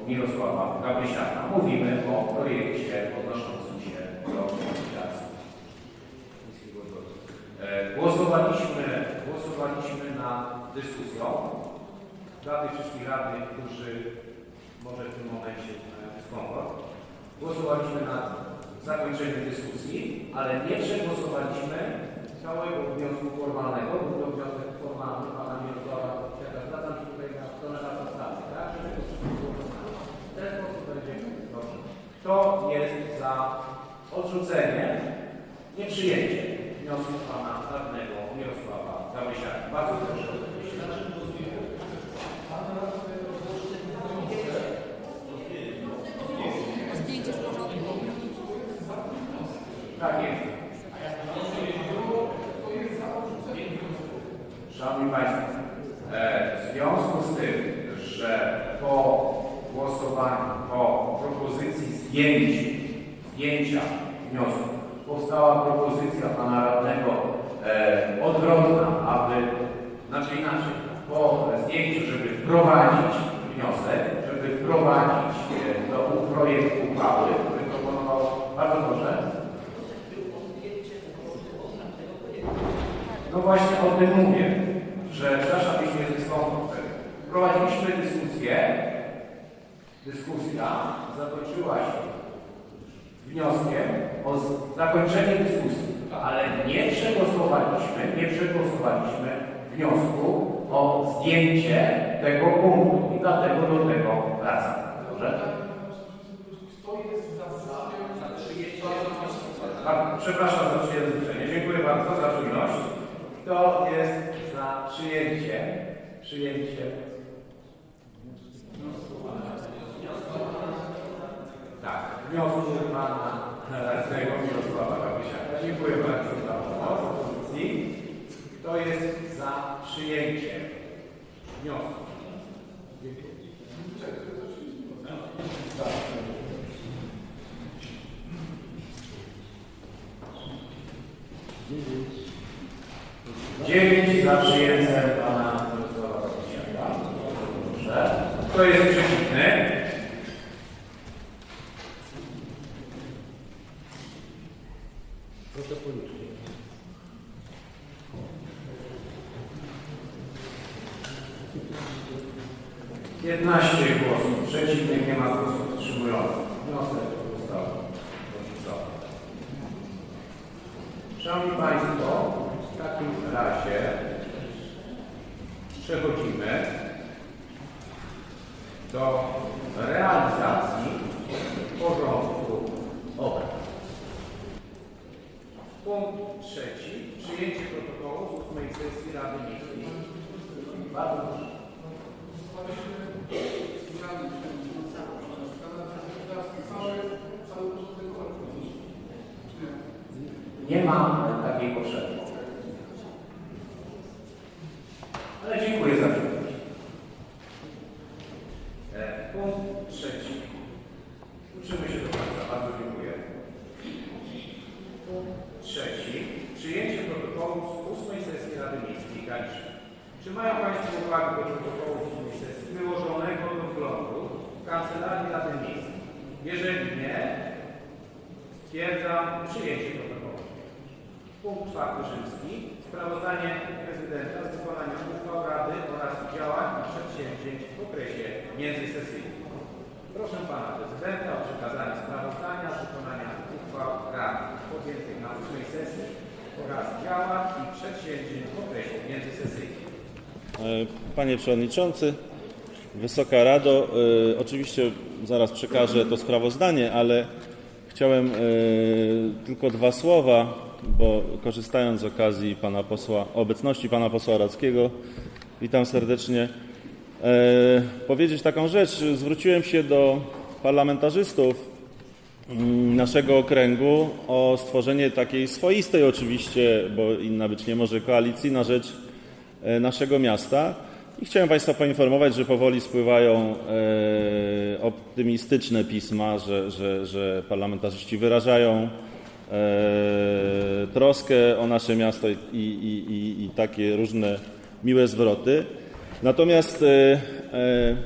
Mirosława Gabrysiaka. Mówimy o projekcie odnoszącym się do likwidacji. E, Głosowaliśmy, głosowaliśmy nad dyskusją. Dla tych wszystkich radnych, którzy może w tym momencie mają dyskomfort, głosowaliśmy nad zakończeniem dyskusji, ale nie przegłosowaliśmy całego wniosku formalnego. Był to wniosek formalny pana Mirosława Kwiata. Zwracam się tutaj na stronę na podstawie, tak? Żeby to. W ten sposób będzie dobrze. Kto jest za odrzuceniem, nieprzyjęciem wniosku pana radnego Mirosława Gabrysiaka? Bardzo proszę o odpowiedź. Zdjęcie z porządku. Tak jest. Szanowni Państwo, e, w związku z tym, że po głosowaniu, po propozycji zdjęć, zdjęcia wniosku powstała propozycja Pana Radnego e, odwrotna, aby, znaczy inaczej, po zdjęciu, żeby wprowadzić wniosek, żeby wprowadzić e, do projektu uchwały, który proponował, bardzo proszę, No właśnie o tym mówię, że przepraszam, jeśli jest dyskomfort. Prowadziliśmy dyskusję. Dyskusja zakończyła się wnioskiem o zakończenie dyskusji, ale nie przegłosowaliśmy, nie przegłosowaliśmy wniosku o zdjęcie tego punktu i dlatego do tego wracam. Dobrze? Przepraszam za przyjęcie. Dziękuję bardzo za czujność. Kto jest za przyjęcie? Przyjęcie. Tak, wniosku pana radnego Mirosława Gabrysiaka. Dziękuję bardzo za pomoc opozycji. Kto jest za przyjęciem wniosku? Dziewięć za przyjęciem pana Mirosława. Proszę. Kto jest przeciwny? Proszę policzyć. Piętnaście głosów przeciwnych, nie ma głosów wstrzymujących. Wniosek został odrzucony. Szanowni Państwo, w takim razie przechodzimy do realizacji porządku obrad. Punkt trzeci. Przyjęcie protokołu z ósmej sesji Rady Miejskiej. Bardzo proszę. Nie ma takiej potrzeby. Ale dziękuję za przyjemność. E, punkt trzeci. Uczymy się do końca. Bardzo dziękuję. Punkt trzeci. Przyjęcie protokołu z ósmej sesji Rady Miejskiej Kaliszy. Czy mają Państwo uwagę do protokołu z ósmej sesji wyłożonego do wglądu w Kancelarii Rady Miejskiej? Jeżeli nie, stwierdzam przyjęcie protokołu. Punkt czwarty rzymski. Sprawozdanie prezydenta z wykonania uchwał Rady oraz działań i przedsięwzięć w okresie międzysesyjnym. Proszę Pana Prezydenta o przekazanie sprawozdania z wykonania uchwał Rady podjętych na ósmej sesji oraz działań i przedsięwzięć w okresie międzysesyjnym. E, Panie Przewodniczący, Wysoka Rado, e, oczywiście zaraz przekażę to sprawozdanie, ale chciałem e, tylko dwa słowa, bo korzystając z okazji pana posła, obecności pana posła Radzkiego, witam serdecznie, e, powiedzieć taką rzecz. Zwróciłem się do parlamentarzystów mm, naszego okręgu o stworzenie takiej swoistej oczywiście, bo inna być nie może, koalicji na rzecz e, naszego miasta. I chciałem Państwa poinformować, że powoli spływają e, optymistyczne pisma, że, że, że parlamentarzyści wyrażają troskę o nasze miasto i, i, i, i takie różne miłe zwroty. Natomiast e, e,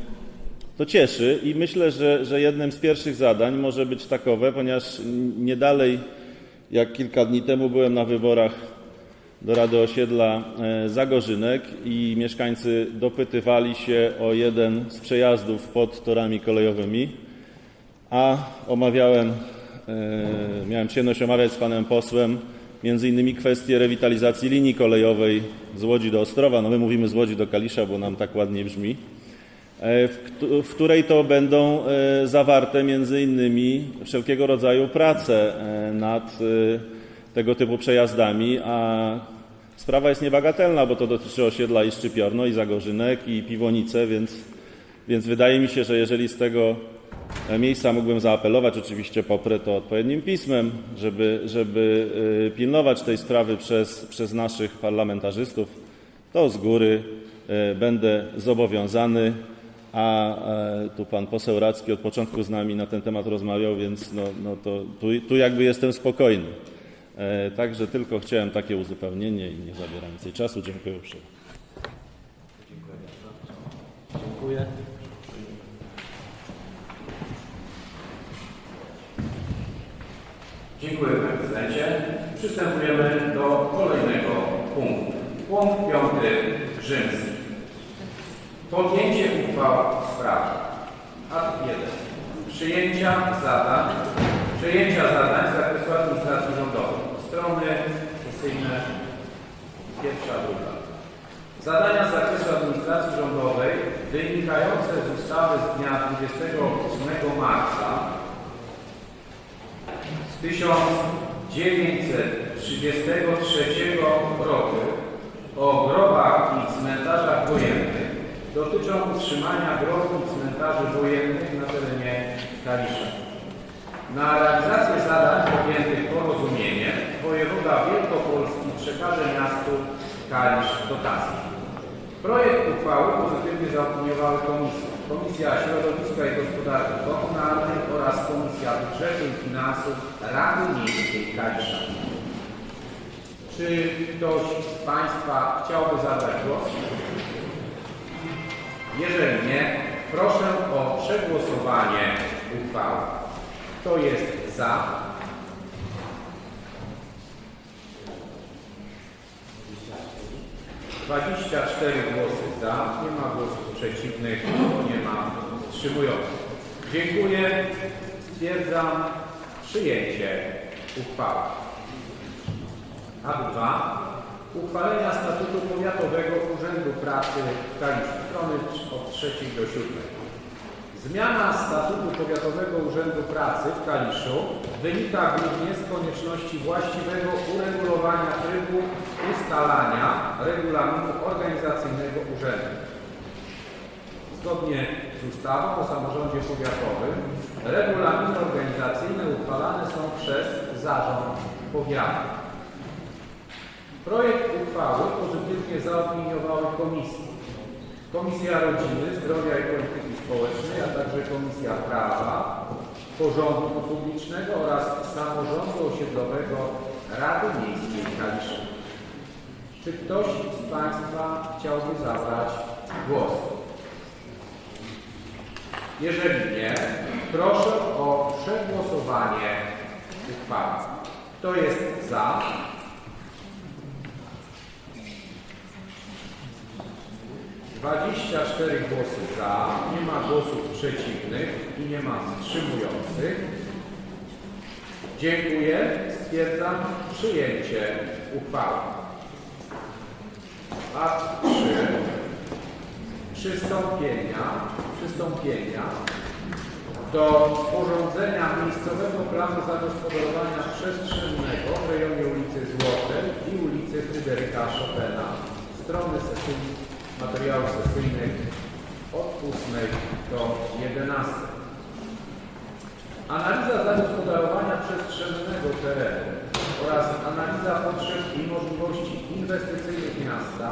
to cieszy i myślę, że, że jednym z pierwszych zadań może być takowe, ponieważ nie dalej jak kilka dni temu byłem na wyborach do Rady Osiedla e, Zagorzynek i mieszkańcy dopytywali się o jeden z przejazdów pod torami kolejowymi, a omawiałem, miałem przyjemność omawiać z panem posłem między innymi kwestię rewitalizacji linii kolejowej z Łodzi do Ostrowa. No my mówimy z Łodzi do Kalisza, bo nam tak ładnie brzmi e, w, któ- w której to będą e, zawarte między innymi wszelkiego rodzaju prace e, nad e, tego typu przejazdami, a sprawa jest niebagatelna, bo to dotyczy osiedla i Szczypiorno, i Zagorzynek, i Piwonice, więc, więc wydaje mi się, że jeżeli z tego e, miejsca mógłbym zaapelować, oczywiście poprę to odpowiednim pismem, żeby, żeby e, pilnować tej sprawy przez, przez naszych parlamentarzystów, to z góry e, będę zobowiązany, a e, tu pan poseł Radzki od początku z nami na ten temat rozmawiał, więc no, no to tu, tu jakby jestem spokojny. E, Także tylko chciałem takie uzupełnienie i nie zabieram więcej czasu. Dziękuję uprzejmie. Dziękuję. Dziękuję Panie Prezydencie. Przystępujemy do kolejnego punktu. Punkt piąty rzymski. Podjęcie uchwał w sprawie. Art 1. Przyjęcia zadań, przejęcia zadań z zakresu administracji rządowej. Strony sesyjne pierwsza, druga. Zadania z zakresu administracji rządowej wynikające z ustawy z dnia 28 marca 1933 roku o grobach i cmentarzach wojennych dotyczą utrzymania grobów i cmentarzy wojennych na terenie Kalisza. Na realizację zadań podjętych porozumieniem wojewoda Wielkopolski przekaże miastu Kalisz dotacje. Projekt uchwały pozytywnie zaopiniowały komisje. Komisja Środowiska i Gospodarki Komunalnej oraz Komisja Budżetu i Finansów Rady Miejskiej Kalisza. Czy ktoś z Państwa chciałby zabrać głos? Jeżeli nie, proszę o przegłosowanie uchwały. Kto jest za? Dwadzieścia cztery głosy za, nie ma głosów przeciwnych, nie ma wstrzymujących. Dziękuję. Stwierdzam przyjęcie uchwały. A dwa. Uchwalenia statutu Powiatowego Urzędu Pracy w Kaliszu. Strony od trzeciej do siódmej. Zmiana statutu Powiatowego Urzędu Pracy w Kaliszu wynika głównie z konieczności właściwego uregulowania trybu ustalania regulaminu organizacyjnego urzędu. Zgodnie z ustawą o samorządzie powiatowym regulaminy organizacyjne uchwalane są przez zarząd powiatu. Projekt uchwały pozytywnie zaopiniowały komisje. Komisja Rodziny, Zdrowia i Polityki Społecznej, a także Komisja Prawa, Porządku Publicznego oraz Samorządu Osiedlowego Rady Miejskiej Kalisza. Czy ktoś z Państwa chciałby zabrać głos? Jeżeli nie, proszę o przegłosowanie uchwały. Kto jest za? Dwadzieścia cztery głosy za, nie ma głosów przeciwnych i nie ma wstrzymujących. Dziękuję. Stwierdzam przyjęcie uchwały. Akt 3. Przystąpienia, przystąpienia do sporządzenia miejscowego planu zagospodarowania przestrzennego w rejonie ulicy Złotej i ulicy Fryderyka Chopina. Strony sesyjne, materiałów sesyjnych od 8 do 11. Analiza zagospodarowania przestrzennego terenu oraz analiza potrzeb i możliwości inwestycyjnych miasta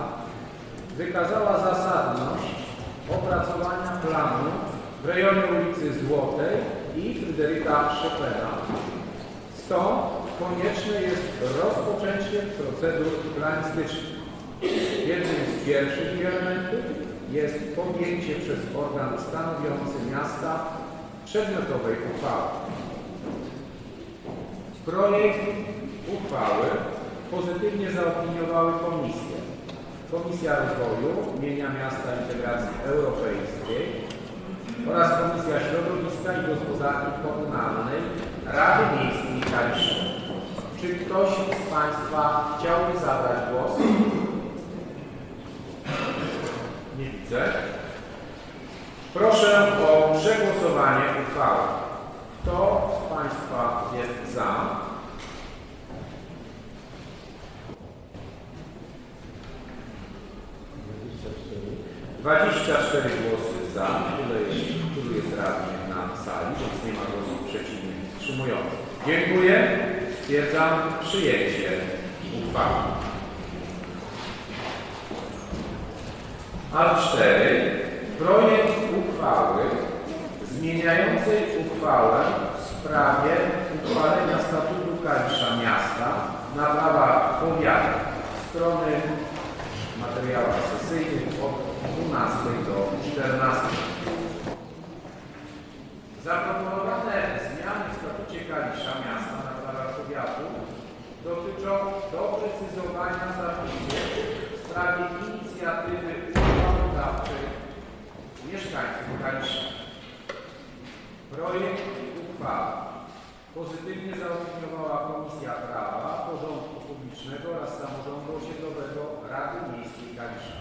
wykazała zasadność opracowania planu w rejonie ulicy Złotej i Fryderyka Chopina. Stąd konieczne jest rozpoczęcie procedur planistycznych. Jednym z pierwszych elementów jest podjęcie przez organ stanowiący miasta przedmiotowej uchwały. Projekt uchwały pozytywnie zaopiniowały komisje. Komisja Rozwoju, Mienia Miasta Integracji Europejskiej oraz Komisja Środowiska i Gospodarki Komunalnej Rady Miejskiej Kalisza. Czy ktoś z Państwa chciałby zabrać głos? Nie widzę. Proszę o przegłosowanie uchwały. Kto z Państwa jest za? Dwadzieścia cztery głosy za, tyle jest, tylu jest na sali, więc nie ma głosów przeciwnych wstrzymujących. Dziękuję. Stwierdzam przyjęcie uchwały. A4. Projekt uchwały zmieniającej uchwałę w sprawie uchwalenia statutu Kalisza Miasta na prawach powiatu. Strony materiałów sesyjnych od 12 do 14. Zaproponowane zmiany w statucie Kalisza Miasta na prawach powiatu dotyczą doprecyzowania zapisów w sprawie inicjatywy uchwałodawczej mieszkańców Kalisza. Projekt uchwały pozytywnie zaopiniowała Komisja Prawa, Porządku Publicznego oraz Samorządu Osiedlowego Rady Miejskiej Kalisza.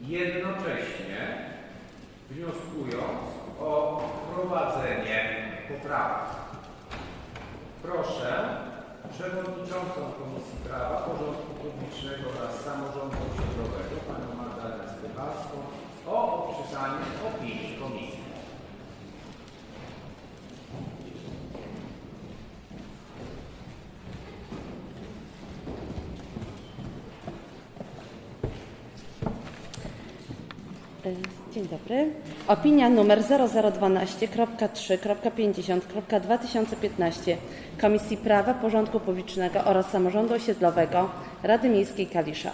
Jednocześnie wnioskując o wprowadzenie poprawek. Proszę Przewodniczącą Komisji Prawa, Porządku Publicznego oraz Samorządu Osiedlowego Panią Magdalenę Stefalską o odczytanie opinii Komisji. Dzień dobry. Opinia numer 0012.3.50.2015 Komisji Prawa, Porządku Publicznego oraz Samorządu Osiedlowego Rady Miejskiej Kalisza.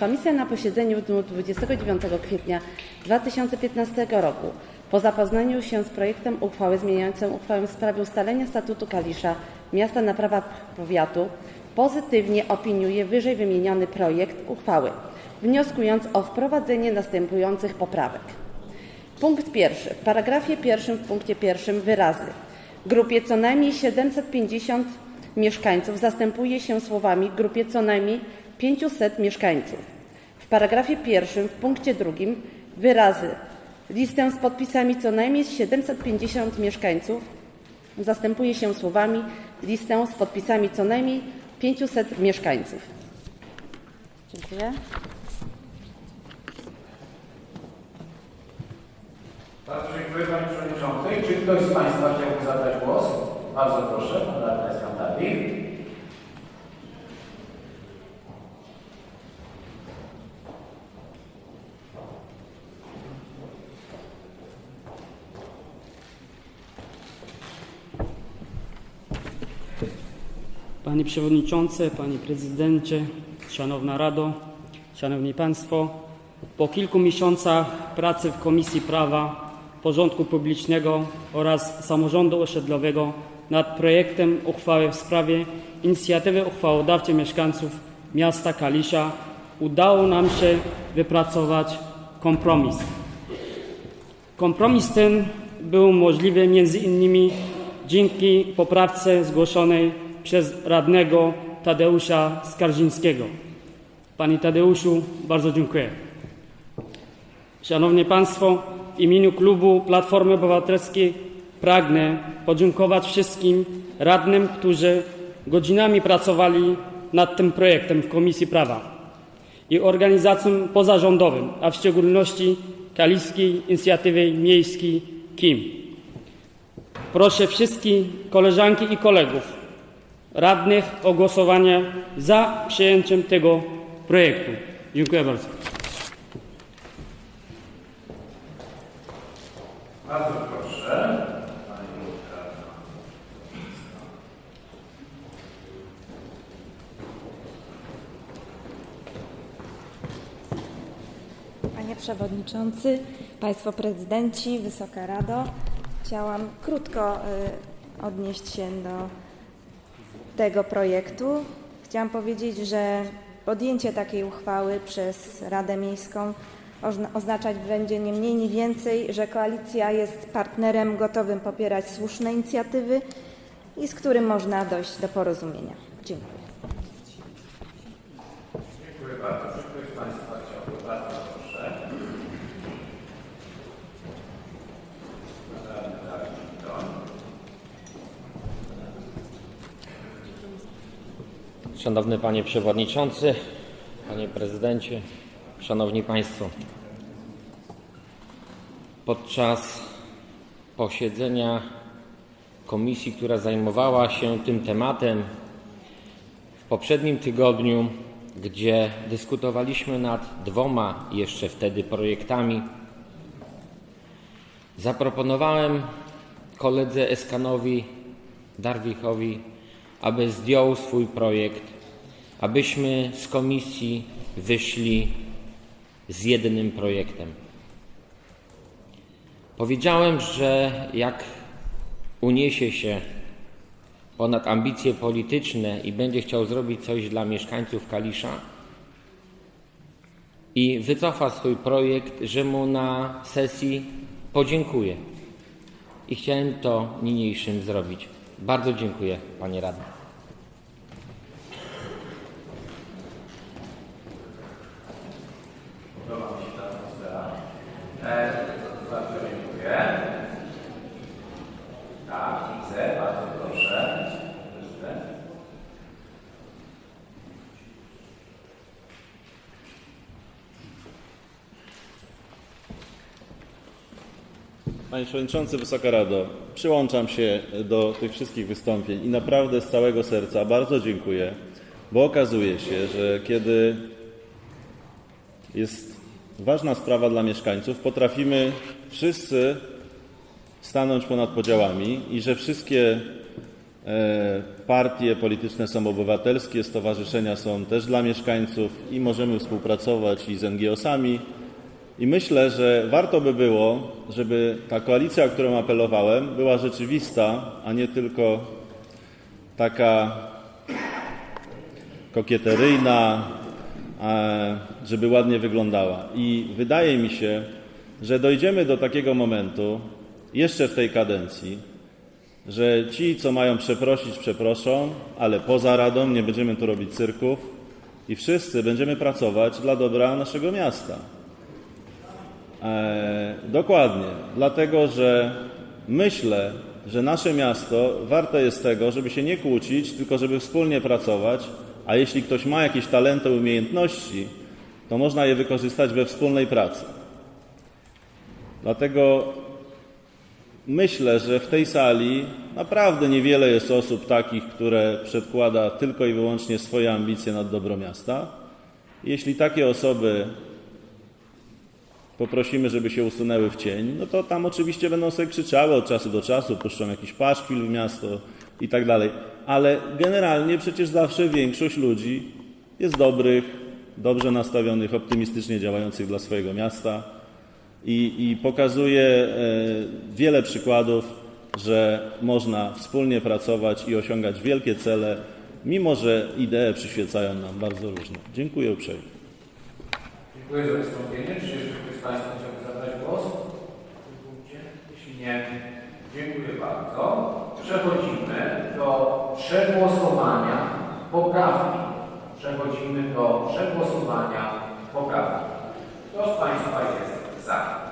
Komisja na posiedzeniu w dniu 29 kwietnia 2015 roku po zapoznaniu się z projektem uchwały zmieniającą uchwałę w sprawie ustalenia statutu Kalisza miasta na prawa powiatu pozytywnie opiniuje wyżej wymieniony projekt uchwały wnioskując o wprowadzenie następujących poprawek. Punkt pierwszy. W paragrafie pierwszym w punkcie pierwszym wyrazy grupie co najmniej 750 mieszkańców zastępuje się słowami grupie co najmniej 500 mieszkańców. W paragrafie pierwszym w punkcie drugim wyrazy listę z podpisami co najmniej 750 mieszkańców zastępuje się słowami listę z podpisami co najmniej 500 mieszkańców. Dziękuję. Bardzo dziękuję Pani Przewodniczącej. Czy ktoś z Państwa chciałby zadać głos? Bardzo proszę, Pan Radna Skandalik. Panie Przewodniczący, Panie Prezydencie, Szanowna Rado, Szanowni Państwo, po kilku miesiącach pracy w Komisji Prawa Porządku Publicznego oraz Samorządu Osiedlowego nad projektem uchwały w sprawie inicjatywy uchwałodawczej mieszkańców miasta Kalisza udało nam się wypracować kompromis. Kompromis ten był możliwy między innymi dzięki poprawce zgłoszonej przez radnego Tadeusza Skarżyńskiego. Panie Tadeuszu, bardzo dziękuję. Szanowni Państwo, w imieniu klubu Platformy Obywatelskiej pragnę podziękować wszystkim radnym, którzy godzinami pracowali nad tym projektem w Komisji Prawa i organizacjom pozarządowym, a w szczególności Kaliskiej Inicjatywie Miejskiej KIM. Proszę wszystkich koleżanki i kolegów radnych o głosowanie za przyjęciem tego projektu. Dziękuję bardzo. Bardzo proszę. Panie Przewodniczący, Państwo Prezydenci, Wysoka Rado, chciałam krótko y, odnieść się do tego projektu. Chciałam powiedzieć, że podjęcie takiej uchwały przez Radę Miejską oznaczać będzie nie mniej, nie więcej, że koalicja jest partnerem gotowym popierać słuszne inicjatywy i z którym można dojść do porozumienia. Dziękuję. Dziękuję bardzo. Czy ktoś z Państwa chciałby? Bardzo proszę. Szanowny Panie Przewodniczący, Panie Prezydencie, Szanowni Państwo. Podczas posiedzenia komisji, która zajmowała się tym tematem w poprzednim tygodniu, gdzie dyskutowaliśmy nad dwoma jeszcze wtedy projektami, zaproponowałem koledze Eskanowi Darwichowi, aby zdjął swój projekt, abyśmy z komisji wyszli z jednym projektem. Powiedziałem, że jak uniesie się ponad ambicje polityczne i będzie chciał zrobić coś dla mieszkańców Kalisza i wycofa swój projekt, że mu na sesji podziękuję. I chciałem to niniejszym zrobić. Bardzo dziękuję, panie radny. Podoba mi się ta atmosfera. E, bardzo dziękuję. Tak, widzę. Bardzo proszę. Panie Przewodniczący, Wysoka Rado, przyłączam się do tych wszystkich wystąpień i naprawdę z całego serca bardzo dziękuję, bo okazuje się, że kiedy jest ważna sprawa dla mieszkańców, potrafimy wszyscy stanąć ponad podziałami i że wszystkie e, partie polityczne są obywatelskie, stowarzyszenia są też dla mieszkańców i możemy współpracować i z NGO-sami. I myślę, że warto by było, żeby ta koalicja, o którą apelowałem, była rzeczywista, a nie tylko taka kokieteryjna, żeby ładnie wyglądała. I wydaje mi się, że dojdziemy do takiego momentu jeszcze w tej kadencji, że ci, co mają przeprosić, przeproszą, ale poza radą nie będziemy tu robić cyrków i wszyscy będziemy pracować dla dobra naszego miasta. E, dokładnie, dlatego że myślę, że nasze miasto warte jest tego, żeby się nie kłócić, tylko żeby wspólnie pracować, a jeśli ktoś ma jakieś talenty, umiejętności, to można je wykorzystać we wspólnej pracy. Dlatego myślę, że w tej sali naprawdę niewiele jest osób takich, które przedkłada tylko i wyłącznie swoje ambicje nad dobro miasta. Jeśli takie osoby poprosimy, żeby się usunęły w cień, no to tam oczywiście będą sobie krzyczały od czasu do czasu, puszczą jakiś paszkwil w miasto, i tak dalej. Ale generalnie przecież zawsze większość ludzi jest dobrych, dobrze nastawionych, optymistycznie działających dla swojego miasta i, i pokazuje e, wiele przykładów, że można wspólnie pracować i osiągać wielkie cele, mimo że idee przyświecają nam bardzo różne. Dziękuję uprzejmie. Dziękuję za wystąpienie. Czy jeszcze ktoś z Państwa chciałby zabrać głos? Jeśli nie, dziękuję bardzo. Przechodzimy do przegłosowania poprawki. Przechodzimy do przegłosowania poprawki. Kto z Państwa jest za?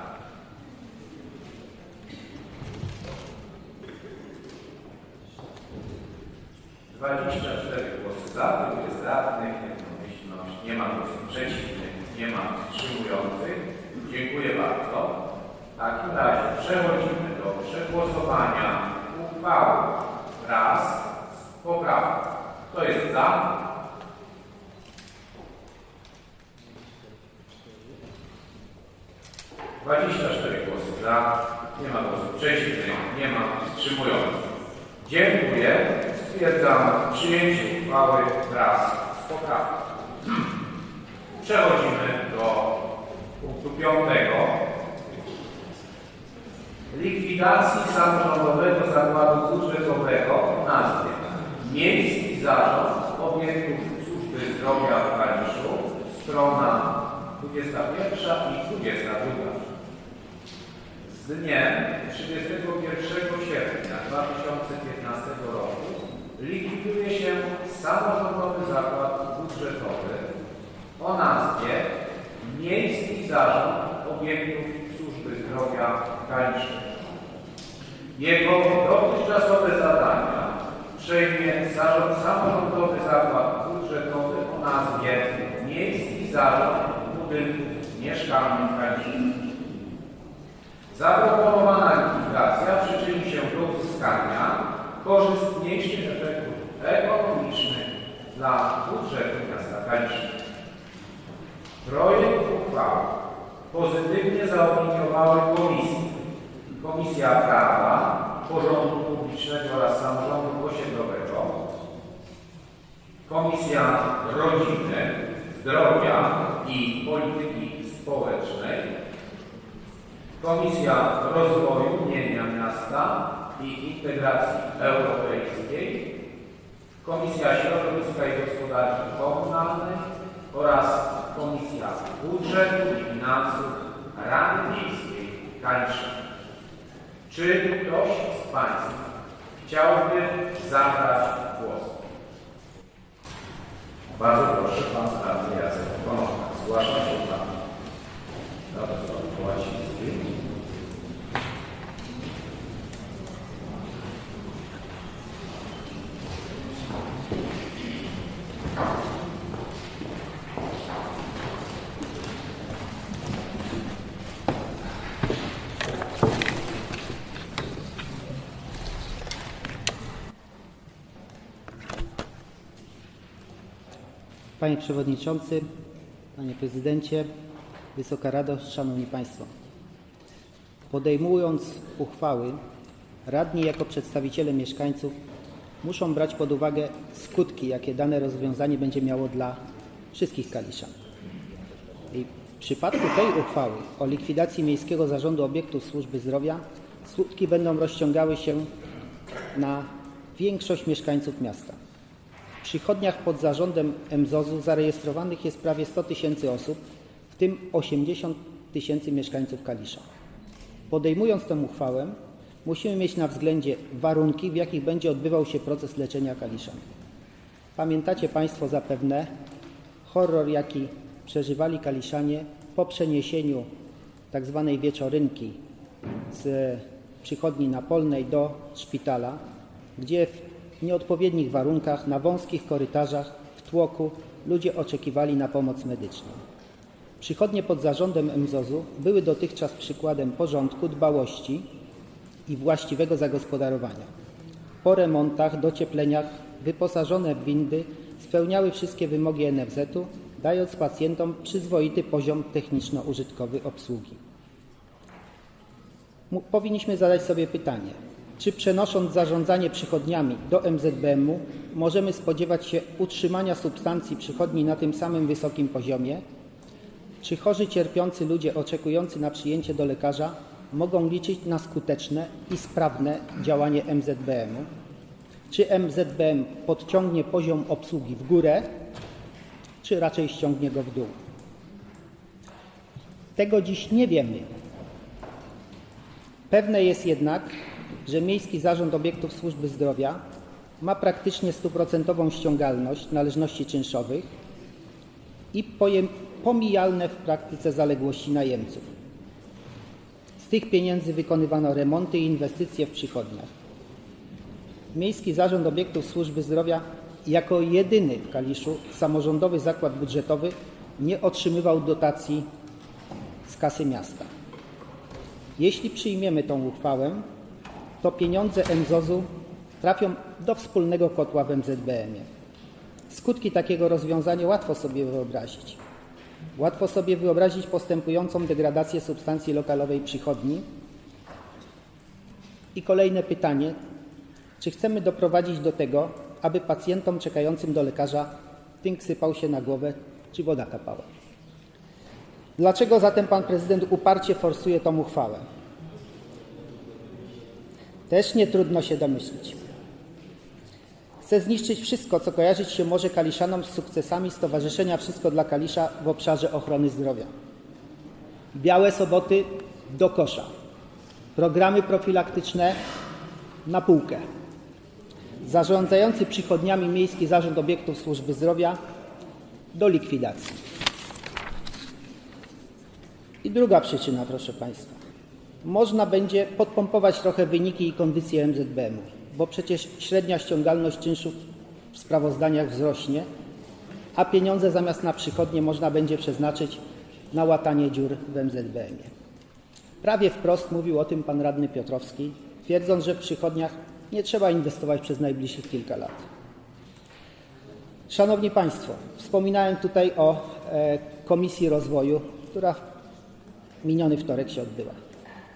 Dwadzieścia cztery głosy za, tylu jest radnych, jednomyślność, nie ma głosów przeciwnych, nie ma wstrzymujących. Dziękuję bardzo. W takim razie przechodzimy do przegłosowania uchwały wraz z poprawką. Kto jest za? Dwadzieścia cztery głosy za, nie ma głosów przeciwnych, nie ma wstrzymujących. Dziękuję. Stwierdzam przyjęcie uchwały wraz z poprawką. [clears throat] Przechodzimy do punktu piątego. Likwidacji samorządowego zakładu budżetowego o nazwie Miejski Zarząd Obiektów Służby Zdrowia w Kaliszu, strona 21 i 22. Z dniem 31 sierpnia 2015 roku likwiduje się samorządowy zakład budżetowy o nazwie Miejski Zarząd Obiektów Zdrowia Kaliszu. Jego dotychczasowe zadania przejmie Zarząd Samorządowy Zakład Budżetowy o nazwie Miejski Zarząd Budynków Mieszkalnych Kaliszu. Zaproponowana likwidacja przyczyni się do uzyskania korzystniejszych efektów ekonomicznych dla budżetu miasta Kalisza. Projekt uchwały pozytywnie zaopiniowały komisje. Komisja Prawa, Porządku Publicznego oraz Samorządu Osiedlowego, Komisja Rodziny, Zdrowia i Polityki Społecznej, Komisja Rozwoju Mienia Miasta i Integracji Europejskiej, Komisja Środowiska i Gospodarki Komunalnej oraz Komisja Budżetu i Finansów Rady Miejskiej Kalisza. Czy ktoś z Państwa chciałby zabrać głos? Bardzo proszę, Pan Radny Jacek Konopka. Zgłasza się Pan. Radosław Kołaciński. Panie Przewodniczący, Panie Prezydencie, Wysoka Rado, Szanowni Państwo. Podejmując uchwały, radni jako przedstawiciele mieszkańców muszą brać pod uwagę skutki, jakie dane rozwiązanie będzie miało dla wszystkich Kaliszan. I w przypadku tej uchwały o likwidacji Miejskiego Zarządu Obiektów Służby Zdrowia skutki będą rozciągały się na większość mieszkańców miasta. Przychodniach pod zarządem MZOZ-u zarejestrowanych jest prawie 100 tysięcy osób, w tym 80 tysięcy mieszkańców Kalisza. Podejmując tę uchwałę, musimy mieć na względzie warunki, w jakich będzie odbywał się proces leczenia Kaliszan. Pamiętacie Państwo zapewne horror, jaki przeżywali Kaliszanie po przeniesieniu tzw. wieczorynki z przychodni napolnej do szpitala, gdzie w nieodpowiednich warunkach, na wąskich korytarzach, w tłoku ludzie oczekiwali na pomoc medyczną. Przychodnie pod zarządem MZOZ-u były dotychczas przykładem porządku, dbałości i właściwego zagospodarowania. Po remontach, dociepleniach wyposażone w windy spełniały wszystkie wymogi NFZ-u, dając pacjentom przyzwoity poziom techniczno-użytkowy obsługi. Powinniśmy zadać sobie pytanie, Czy przenosząc zarządzanie przychodniami do MZBM-u możemy spodziewać się utrzymania substancji przychodni na tym samym wysokim poziomie? Czy chorzy cierpiący ludzie oczekujący na przyjęcie do lekarza mogą liczyć na skuteczne i sprawne działanie MZBM-u? Czy MZBM podciągnie poziom obsługi w górę, czy raczej ściągnie go w dół? Tego dziś nie wiemy. Pewne jest jednak, że Miejski Zarząd Obiektów Służby Zdrowia ma praktycznie stuprocentową ściągalność należności czynszowych i pomijalne w praktyce zaległości najemców. Z tych pieniędzy wykonywano remonty i inwestycje w przychodniach. Miejski Zarząd Obiektów Służby Zdrowia jako jedyny w Kaliszu samorządowy zakład budżetowy nie otrzymywał dotacji z kasy miasta. Jeśli przyjmiemy tą uchwałę, to pieniądze MZOZ-u trafią do wspólnego kotła w MZBM-ie. Skutki takiego rozwiązania łatwo sobie wyobrazić. Łatwo sobie wyobrazić postępującą degradację substancji lokalowej przychodni. I kolejne pytanie: czy chcemy doprowadzić do tego, aby pacjentom czekającym do lekarza tynk sypał się na głowę, czy woda kapała? Dlaczego zatem pan prezydent uparcie forsuje tą uchwałę? Też nie trudno się domyślić. Chce zniszczyć wszystko, co kojarzyć się może Kaliszanom z sukcesami Stowarzyszenia Wszystko dla Kalisza w obszarze ochrony zdrowia. Białe soboty do kosza. Programy profilaktyczne na półkę. Zarządzający przychodniami Miejski Zarząd Obiektów Służby Zdrowia do likwidacji. I druga przyczyna, proszę Państwa. Można będzie podpompować trochę wyniki i kondycję MZBM-u, bo przecież średnia ściągalność czynszów w sprawozdaniach wzrośnie, a pieniądze zamiast na przychodnie można będzie przeznaczyć na łatanie dziur w MZBM-ie. Prawie wprost mówił o tym pan radny Piotrowski, twierdząc, że w przychodniach nie trzeba inwestować przez najbliższych kilka lat. Szanowni Państwo, wspominałem tutaj o e, Komisji Rozwoju, która w miniony wtorek się odbyła.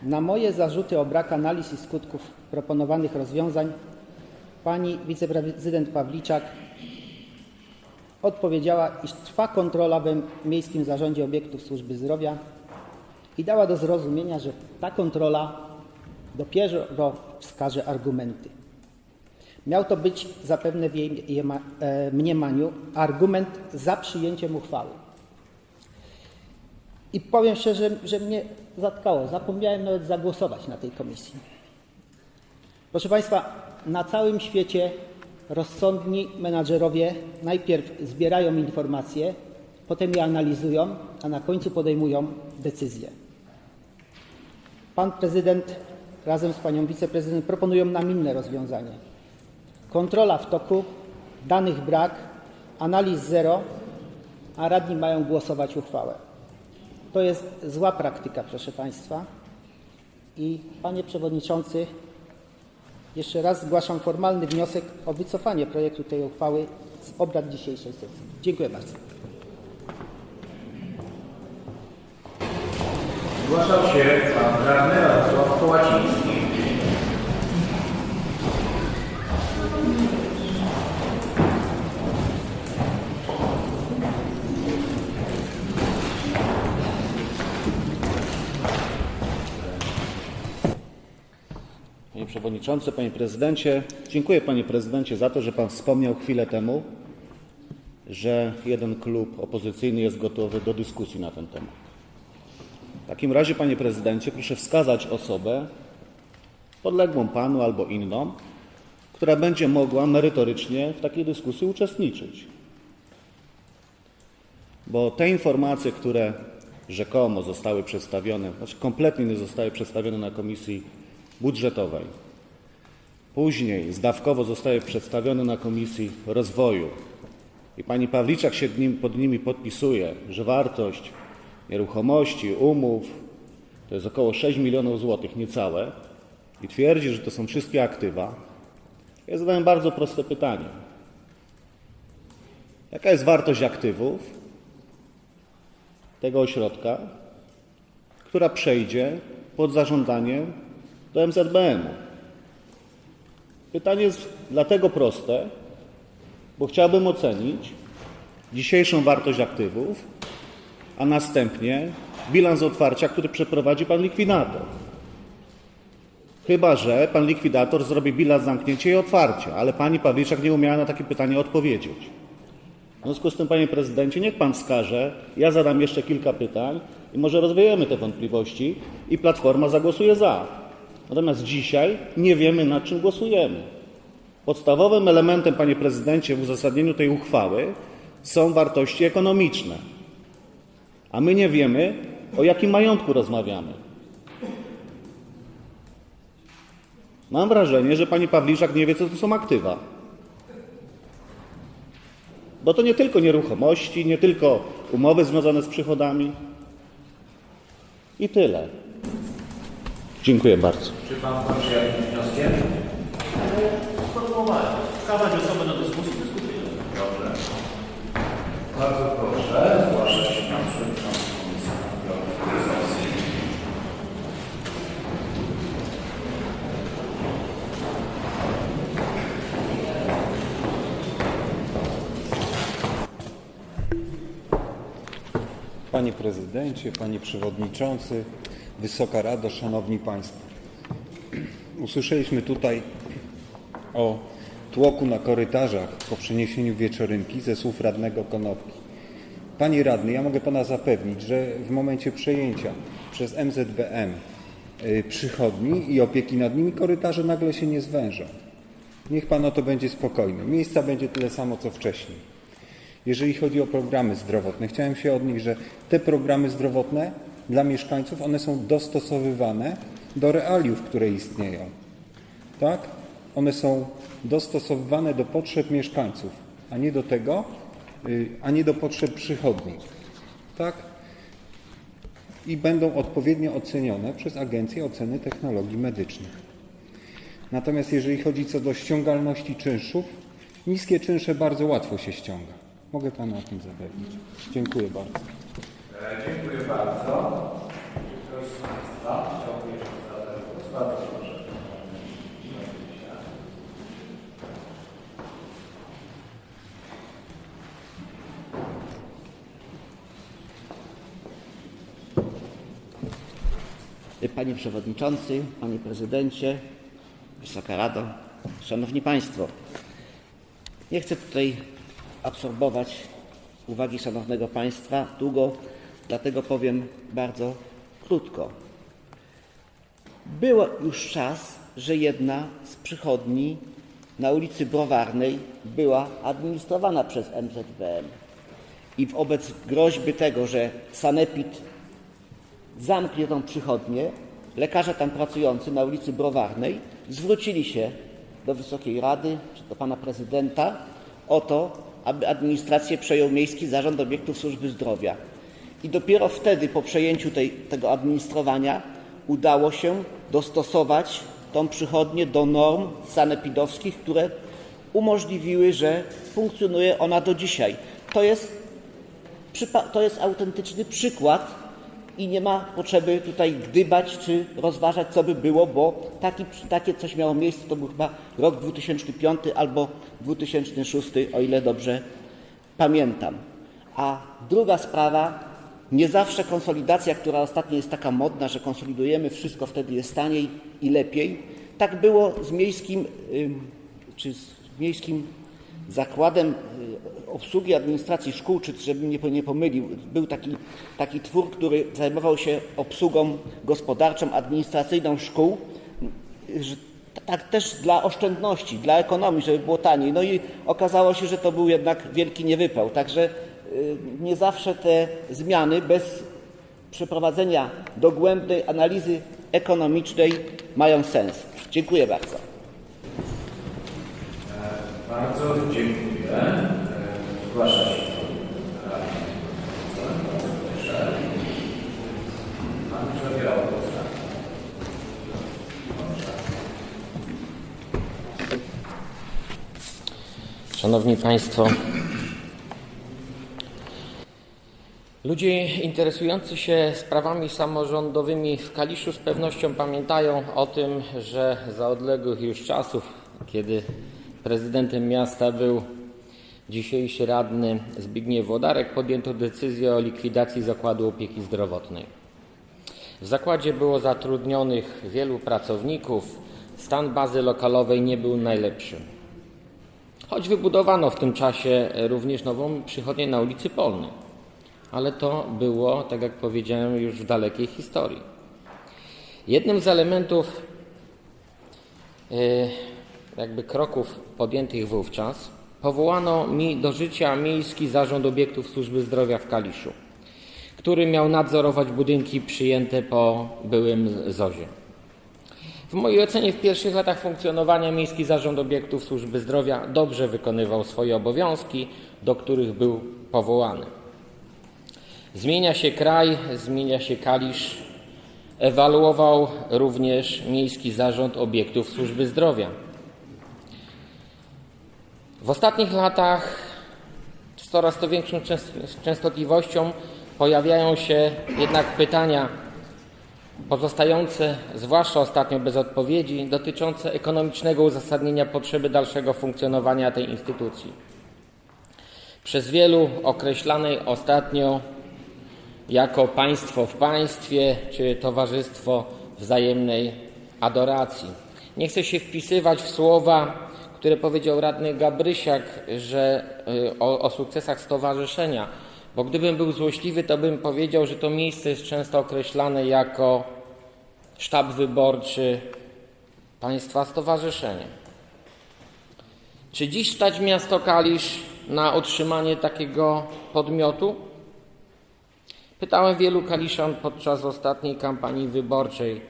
Na moje zarzuty o brak analiz i skutków proponowanych rozwiązań pani wiceprezydent Pawliczak odpowiedziała, iż trwa kontrola w Miejskim Zarządzie Obiektów Służby Zdrowia i dała do zrozumienia, że ta kontrola dopiero wskaże argumenty. Miał to być zapewne w jej e, mniemaniu argument za przyjęciem uchwały. I powiem szczerze, że mnie zatkało. Zapomniałem nawet zagłosować na tej komisji. Proszę Państwa, na całym świecie rozsądni menadżerowie najpierw zbierają informacje, potem je analizują, a na końcu podejmują decyzje. Pan prezydent razem z panią wiceprezydent proponują nam inne rozwiązanie. Kontrola w toku, danych brak, analiz zero, a radni mają głosować uchwałę. To jest zła praktyka, proszę Państwa. I Panie Przewodniczący, jeszcze raz zgłaszam formalny wniosek o wycofanie projektu tej uchwały z obrad dzisiejszej sesji. Dziękuję bardzo. Zgłaszał się pan radny Radosław Kołaciński. Przewodniczący, Panie Prezydencie, dziękuję Panie Prezydencie za to, że Pan wspomniał chwilę temu, że jeden klub opozycyjny jest gotowy do dyskusji na ten temat. W takim razie, Panie Prezydencie, proszę wskazać osobę podległą Panu albo inną, która będzie mogła merytorycznie w takiej dyskusji uczestniczyć. Bo te informacje, które rzekomo zostały przedstawione, znaczy kompletnie nie zostały przedstawione na Komisji Budżetowej, później zdawkowo zostały przedstawione na Komisji Rozwoju. I pani Pawliczak się pod nimi podpisuje, że wartość nieruchomości, umów to jest około 6 milionów złotych, niecałe, i twierdzi, że to są wszystkie aktywa, ja zadałem bardzo proste pytanie. Jaka jest wartość aktywów tego ośrodka, która przejdzie pod zarządanie do MZBM-u? Pytanie jest dlatego proste, bo chciałbym ocenić dzisiejszą wartość aktywów, a następnie bilans otwarcia, który przeprowadzi pan likwidator. Chyba, że pan likwidator zrobi bilans zamknięcia i otwarcia, ale pani Pawliczak nie umiała na takie pytanie odpowiedzieć. W związku z tym, panie prezydencie, niech pan wskaże, ja zadam jeszcze kilka pytań i może rozwiejemy te wątpliwości i Platforma zagłosuje za. Natomiast dzisiaj nie wiemy, nad czym głosujemy. Podstawowym elementem, panie prezydencie, w uzasadnieniu tej uchwały są wartości ekonomiczne. A my nie wiemy, o jakim majątku rozmawiamy. Mam wrażenie, że pani Pawliczak nie wie, co to są aktywa. Bo to nie tylko nieruchomości, nie tylko umowy związane z przychodami. I tyle. Dziękuję bardzo. Czy pan kończy jakimś wnioskiem? Sformułowanie. Wskazać osobę do dyskusji, dyskutujemy. Dobrze. Bardzo proszę, zgłasza się pan przewodniczący Komisji Gryzowski. Panie Prezydencie, Panie Przewodniczący, Wysoka Rado, Szanowni Państwo. Usłyszeliśmy tutaj o tłoku na korytarzach po przeniesieniu wieczorynki ze słów radnego Konopki. Panie radny, ja mogę Pana zapewnić, że w momencie przejęcia przez MZBM y, przychodni i opieki nad nimi korytarze nagle się nie zwężą. Niech Pan o to będzie spokojny. Miejsca będzie tyle samo co wcześniej. Jeżeli chodzi o programy zdrowotne, chciałem się odnieść, że te programy zdrowotne dla mieszkańców, one są dostosowywane do realiów, które istnieją. Tak? One są dostosowywane do potrzeb mieszkańców, a nie do tego, y, a nie do potrzeb przychodni. Tak? I będą odpowiednio ocenione przez Agencję Oceny Technologii Medycznych. Natomiast jeżeli chodzi co do ściągalności czynszów, niskie czynsze bardzo łatwo się ściąga. Mogę Pana o tym zapewnić. Dziękuję bardzo. E, Dziękuję bardzo. Ktoś z Państwa chciałby jeszcze zabrać głos? Bardzo proszę. Panie Przewodniczący, Panie Prezydencie, Wysoka Rado, Szanowni Państwo. Nie chcę tutaj absorbować uwagi Szanownego Państwa długo, dlatego powiem bardzo krótko. Był już czas, że jedna z przychodni na ulicy Browarnej była administrowana przez MZBM. I wobec groźby tego, że Sanepid zamknie tą przychodnię, lekarze tam pracujący na ulicy Browarnej zwrócili się do Wysokiej Rady czy do pana prezydenta o to, aby administrację przejął Miejski Zarząd Obiektów Służby Zdrowia. I dopiero wtedy, po przejęciu tej, tego administrowania, udało się dostosować tą przychodnię do norm sanepidowskich, które umożliwiły, że funkcjonuje ona do dzisiaj. To jest, to jest autentyczny przykład i nie ma potrzeby tutaj gdybać czy rozważać, co by było, bo taki, takie coś miało miejsce, to był chyba rok 2005 albo 2006, o ile dobrze pamiętam. A druga sprawa, nie zawsze konsolidacja, która ostatnio jest taka modna, że konsolidujemy wszystko, wtedy jest taniej i lepiej. Tak było z miejskim, czy z miejskim zakładem y, obsługi administracji szkół, czy żebym nie, nie pomylił, był taki, taki twór, który zajmował się obsługą gospodarczą, administracyjną szkół, że tak też dla oszczędności, dla ekonomii, żeby było taniej. No i okazało się, że to był jednak wielki niewypał. Także y, nie zawsze te zmiany bez przeprowadzenia dogłębnej analizy ekonomicznej mają sens. Dziękuję bardzo. Bardzo dziękuję. Zgłasza się pan radny. Bardzo proszę. Pan zabierał głos. tak? Proszę. Szanowni Państwo, ludzie interesujący się sprawami samorządowymi w Kaliszu z pewnością pamiętają o tym, że za odległych już czasów, kiedy prezydentem miasta był dzisiejszy radny Zbigniew Włodarek, podjęto decyzję o likwidacji zakładu opieki zdrowotnej. W zakładzie było zatrudnionych wielu pracowników, stan bazy lokalowej nie był najlepszy. Choć wybudowano w tym czasie również nową przychodnię na ulicy Polnej, ale to było, tak jak powiedziałem, już w dalekiej historii. Jednym z elementów e, jakby kroków podjętych wówczas powołano mi do życia Miejski Zarząd Obiektów Służby Zdrowia w Kaliszu, który miał nadzorować budynki przyjęte po byłym ZOzie. W mojej ocenie w pierwszych latach funkcjonowania Miejski Zarząd Obiektów Służby Zdrowia dobrze wykonywał swoje obowiązki, do których był powołany. Zmienia się kraj, zmienia się Kalisz. Ewaluował również Miejski Zarząd Obiektów Służby Zdrowia. W ostatnich latach z coraz to większą częstotliwością pojawiają się jednak pytania pozostające, zwłaszcza ostatnio bez odpowiedzi, dotyczące ekonomicznego uzasadnienia potrzeby dalszego funkcjonowania tej instytucji. Przez wielu określanej ostatnio jako państwo w państwie czy towarzystwo wzajemnej adoracji. Nie chcę się wpisywać w słowa, które powiedział radny Gabrysiak, że y, o, o sukcesach stowarzyszenia, bo gdybym był złośliwy, to bym powiedział, że to miejsce jest często określane jako sztab wyborczy państwa stowarzyszenia. Czy dziś stać miasto Kalisz na utrzymanie takiego podmiotu? Pytałem wielu Kaliszan podczas ostatniej kampanii wyborczej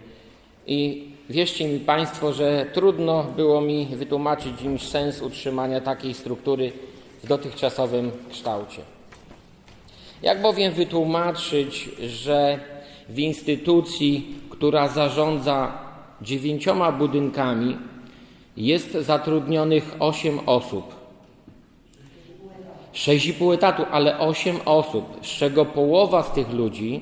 i wierzcie mi Państwo, że trudno było mi wytłumaczyć im sens utrzymania takiej struktury w dotychczasowym kształcie. Jak bowiem wytłumaczyć, że w instytucji, która zarządza dziewięcioma budynkami, jest zatrudnionych osiem osób, 6,5 etatu, ale 8 osób, z czego połowa z tych ludzi,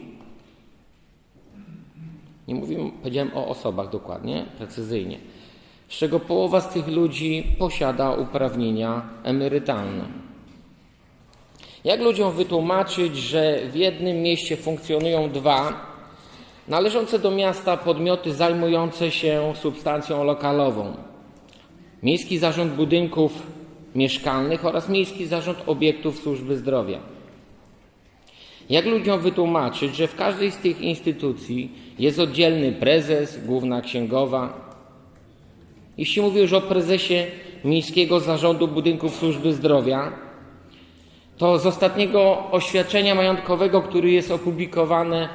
nie mówię, powiedziałem o osobach dokładnie, precyzyjnie, z czego połowa z tych ludzi posiada uprawnienia emerytalne. Jak ludziom wytłumaczyć, że w jednym mieście funkcjonują dwa należące do miasta podmioty zajmujące się substancją lokalową? Miejski Zarząd Budynków Mieszkalnych oraz Miejski Zarząd Obiektów Służby Zdrowia. Jak ludziom wytłumaczyć, że w każdej z tych instytucji jest oddzielny prezes, główna księgowa? Jeśli mówię już o prezesie Miejskiego Zarządu Budynków Służby Zdrowia, to z ostatniego oświadczenia majątkowego, który jest opublikowane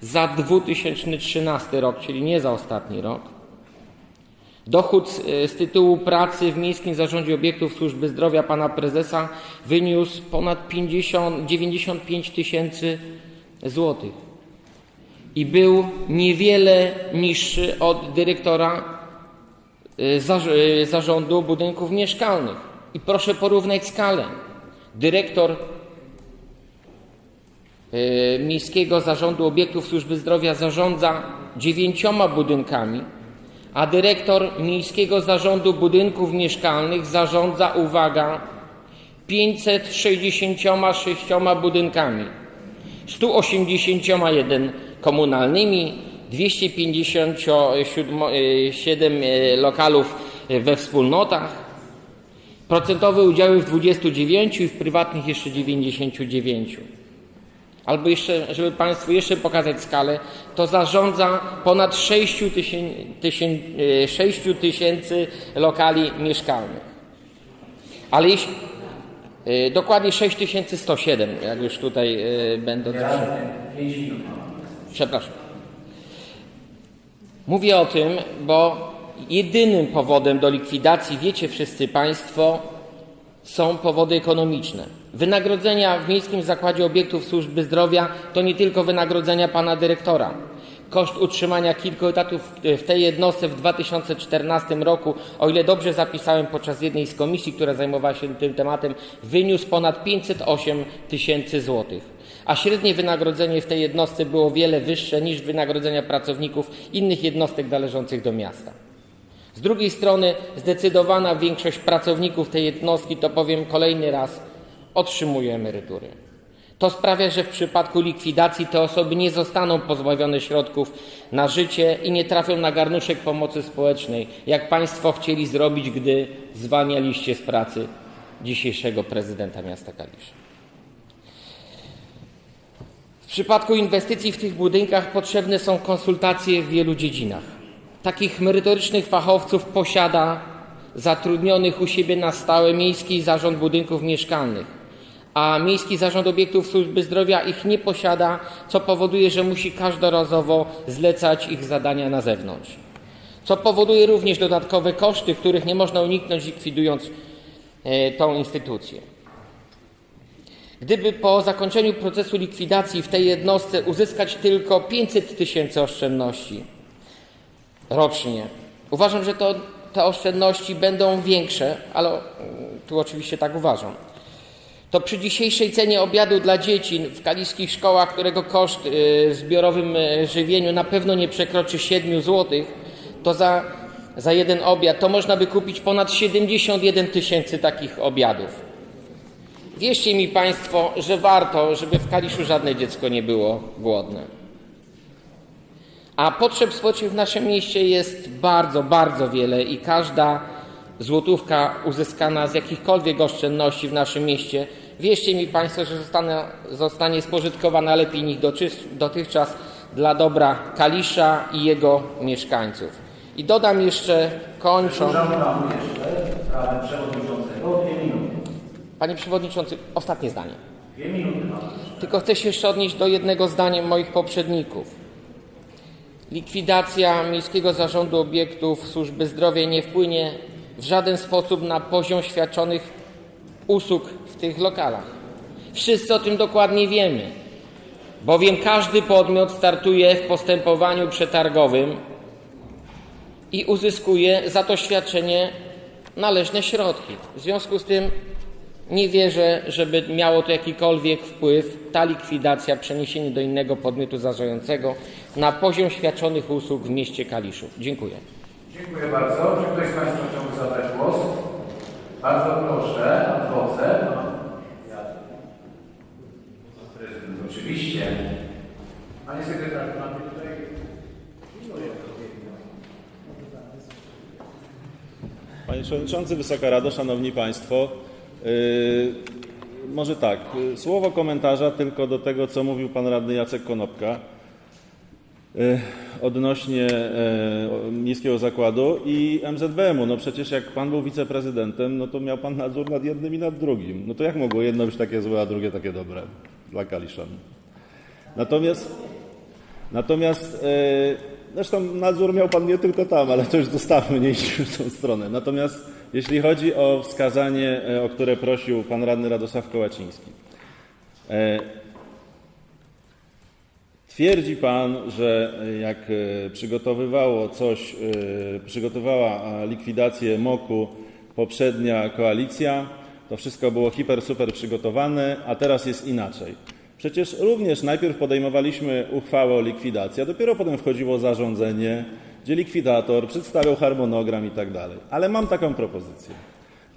za 2013 rok, czyli nie za ostatni rok, Dochód z tytułu pracy w Miejskim Zarządzie Obiektów Służby Zdrowia pana prezesa wyniósł ponad 50, 95 tysięcy złotych i był niewiele niższy od dyrektora zarządu budynków mieszkalnych. I proszę porównać skalę. Dyrektor Miejskiego Zarządu Obiektów Służby Zdrowia zarządza dziewięcioma budynkami, a dyrektor Miejskiego Zarządu Budynków Mieszkalnych zarządza, uwaga, 566 budynkami, 181 komunalnymi, 257 lokalów we wspólnotach, procentowe udziały w 29 i w prywatnych jeszcze 99. Albo jeszcze, żeby Państwu jeszcze pokazać skalę, to zarządza ponad 6 tysięcy lokali mieszkalnych. Ale jeśli, dokładnie 6107, jak już tutaj będę... Przepraszam. Mówię o tym, bo jedynym powodem do likwidacji, wiecie wszyscy Państwo, są powody ekonomiczne. Wynagrodzenia w Miejskim Zakładzie Obiektów Służby Zdrowia to nie tylko wynagrodzenia pana dyrektora. Koszt utrzymania kilku etatów w tej jednostce w 2014 roku, o ile dobrze zapisałem podczas jednej z komisji, która zajmowała się tym tematem, wyniósł ponad 508 tysięcy złotych. A średnie wynagrodzenie w tej jednostce było wiele wyższe niż wynagrodzenia pracowników innych jednostek należących do miasta. Z drugiej strony zdecydowana większość pracowników tej jednostki, to powiem kolejny raz, otrzymuje emerytury. To sprawia, że w przypadku likwidacji te osoby nie zostaną pozbawione środków na życie i nie trafią na garnuszek pomocy społecznej, jak Państwo chcieli zrobić, gdy zwalnialiście z pracy dzisiejszego prezydenta miasta Kalisza. W przypadku inwestycji w tych budynkach potrzebne są konsultacje w wielu dziedzinach. Takich merytorycznych fachowców posiada zatrudnionych u siebie na stałe Miejski Zarząd Budynków Mieszkalnych, a Miejski Zarząd Obiektów Służby Zdrowia ich nie posiada, co powoduje, że musi każdorazowo zlecać ich zadania na zewnątrz. Co powoduje również dodatkowe koszty, których nie można uniknąć likwidując e, tą instytucję. Gdyby po zakończeniu procesu likwidacji w tej jednostce uzyskać tylko 500 tysięcy oszczędności rocznie, uważam, że to, te oszczędności będą większe, ale mm, tu oczywiście tak uważam. To przy dzisiejszej cenie obiadu dla dzieci w kaliskich szkołach, którego koszt y, w zbiorowym y, żywieniu na pewno nie przekroczy 7 zł, to za, za jeden obiad to można by kupić ponad 71 tysięcy takich obiadów. Wierzcie mi Państwo, że warto, żeby w Kaliszu żadne dziecko nie było głodne. A potrzeb społecznych w naszym mieście jest bardzo, bardzo wiele i każda złotówka uzyskana z jakichkolwiek oszczędności w naszym mieście, wierzcie mi Państwo, że zostanie, zostanie spożytkowana lepiej niż dotychczas dla dobra Kalisza i jego mieszkańców. I dodam jeszcze, kończąc... Jeszcze przewodniczącego dwie minuty. Panie Przewodniczący, ostatnie zdanie. Dwie minuty mam. Tylko chcę się jeszcze odnieść do jednego zdania moich poprzedników. Likwidacja Miejskiego Zarządu Obiektów Służby Zdrowia nie wpłynie w żaden sposób na poziom świadczonych usług w tych lokalach. Wszyscy o tym dokładnie wiemy, bowiem każdy podmiot startuje w postępowaniu przetargowym i uzyskuje za to świadczenie należne środki. W związku z tym nie wierzę, żeby miało to jakikolwiek wpływ, ta likwidacja, przeniesienie do innego podmiotu zarządzającego na poziom świadczonych usług w mieście Kaliszów. Dziękuję. Dziękuję bardzo. Czy ktoś z Państwa chciałby zabrać głos? Bardzo proszę, adwokat. Prezydent, oczywiście. Panie sekretarzu, mamy tutaj... Panie Przewodniczący, Wysoka Rado, Szanowni Państwo. Yy, może tak, yy, słowo komentarza tylko do tego, co mówił Pan Radny Jacek Konopka yy, odnośnie yy, Miejskiego Zakładu i MZBM-u. No przecież jak Pan był wiceprezydentem, no to miał Pan nadzór nad jednym i nad drugim. No to jak mogło jedno być takie złe, a drugie takie dobre dla Kaliszan? Natomiast, natomiast yy, zresztą nadzór miał Pan nie tylko tam, ale to już zostawmy, nie idźmy w tą stronę. Natomiast jeśli chodzi o wskazanie, e, o które prosił Pan Radny Radosław Kołaciński. E, Twierdzi Pan, że jak e, przygotowywało coś, przygotowała likwidację MOK-u poprzednia koalicja, to wszystko było hiper, super przygotowane, a teraz jest inaczej. Przecież również najpierw podejmowaliśmy uchwałę o likwidacji, a dopiero potem wchodziło zarządzenie, gdzie likwidator przedstawiał harmonogram i tak dalej. Ale mam taką propozycję.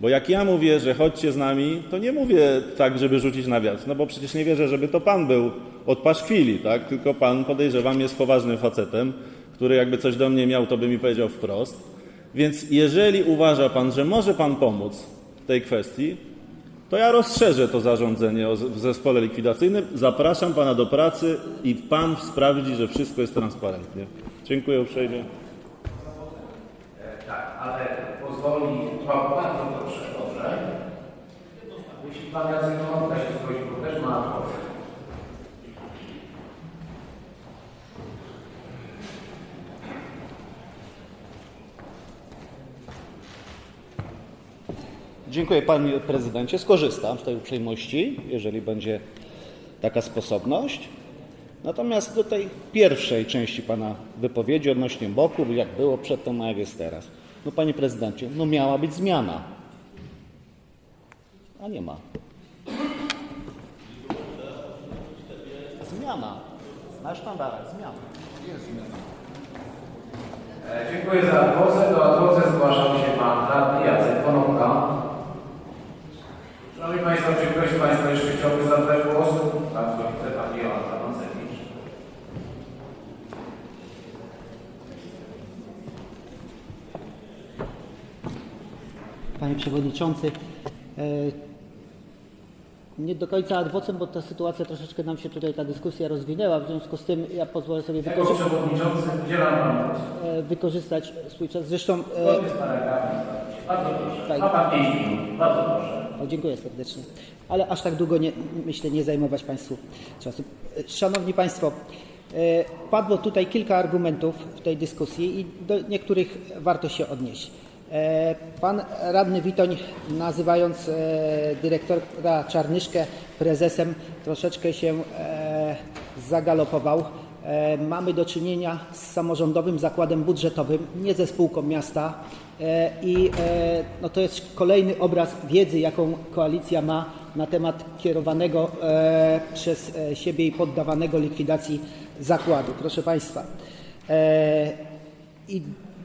Bo jak ja mówię, że chodźcie z nami, to nie mówię tak, żeby rzucić na wiatr, no bo przecież nie wierzę, żeby to pan był od paszkwili, tak? Tylko pan, podejrzewam, jest poważnym facetem, który jakby coś do mnie miał, to by mi powiedział wprost. Więc jeżeli uważa pan, że może pan pomóc w tej kwestii, to ja rozszerzę to zarządzenie w zespole likwidacyjnym. Zapraszam pana do pracy i pan sprawdzi, że wszystko jest transparentnie. Dziękuję uprzejmie. Tak, ale pozwoli Pan bardzo proszę, dobrze? Jeśli Pan Jacek Konopka się zgodzi, bo też ma adwokat. Dziękuję Panie Prezydencie. Skorzystam z tej uprzejmości, jeżeli będzie taka sposobność. Natomiast do tej pierwszej części Pana wypowiedzi odnośnie boku, jak było przedtem, a jak jest teraz. No Panie Prezydencie, no miała być zmiana. A nie ma. Zmiana. Na sztandarach zmiana. Jest zmiana. Dziękuję za adwocę. Do adwocy zgłaszał się pan radny Jacek Konopka. Szanowni Państwo, czy ktoś z Państwa jeszcze chciałby zabrać głos? Bardzo widzę Pani Joanna Mancewicz. Panie Przewodniczący, e, nie do końca adwocem, bo ta sytuacja troszeczkę nam się tutaj, ta dyskusja rozwinęła, w związku z tym ja pozwolę sobie Jako wykorzy- przewodniczący udzielam Panu głosu. e, wykorzystać swój czas. Zresztą e. Bardzo proszę. Tak. Ma Pan 5 minut. Bardzo proszę. O, dziękuję serdecznie. Ale aż tak długo nie, myślę nie zajmować Państwu czasu. Szanowni Państwo, padło tutaj kilka argumentów w tej dyskusji i do niektórych warto się odnieść. E, Pan radny Witoń, nazywając e, dyrektora Czarnyszkę prezesem, troszeczkę się e, zagalopował. Mamy do czynienia z samorządowym zakładem budżetowym, nie ze spółką miasta. I no to jest kolejny obraz wiedzy, jaką koalicja ma na temat kierowanego przez siebie i poddawanego likwidacji zakładu. Proszę Państwa, i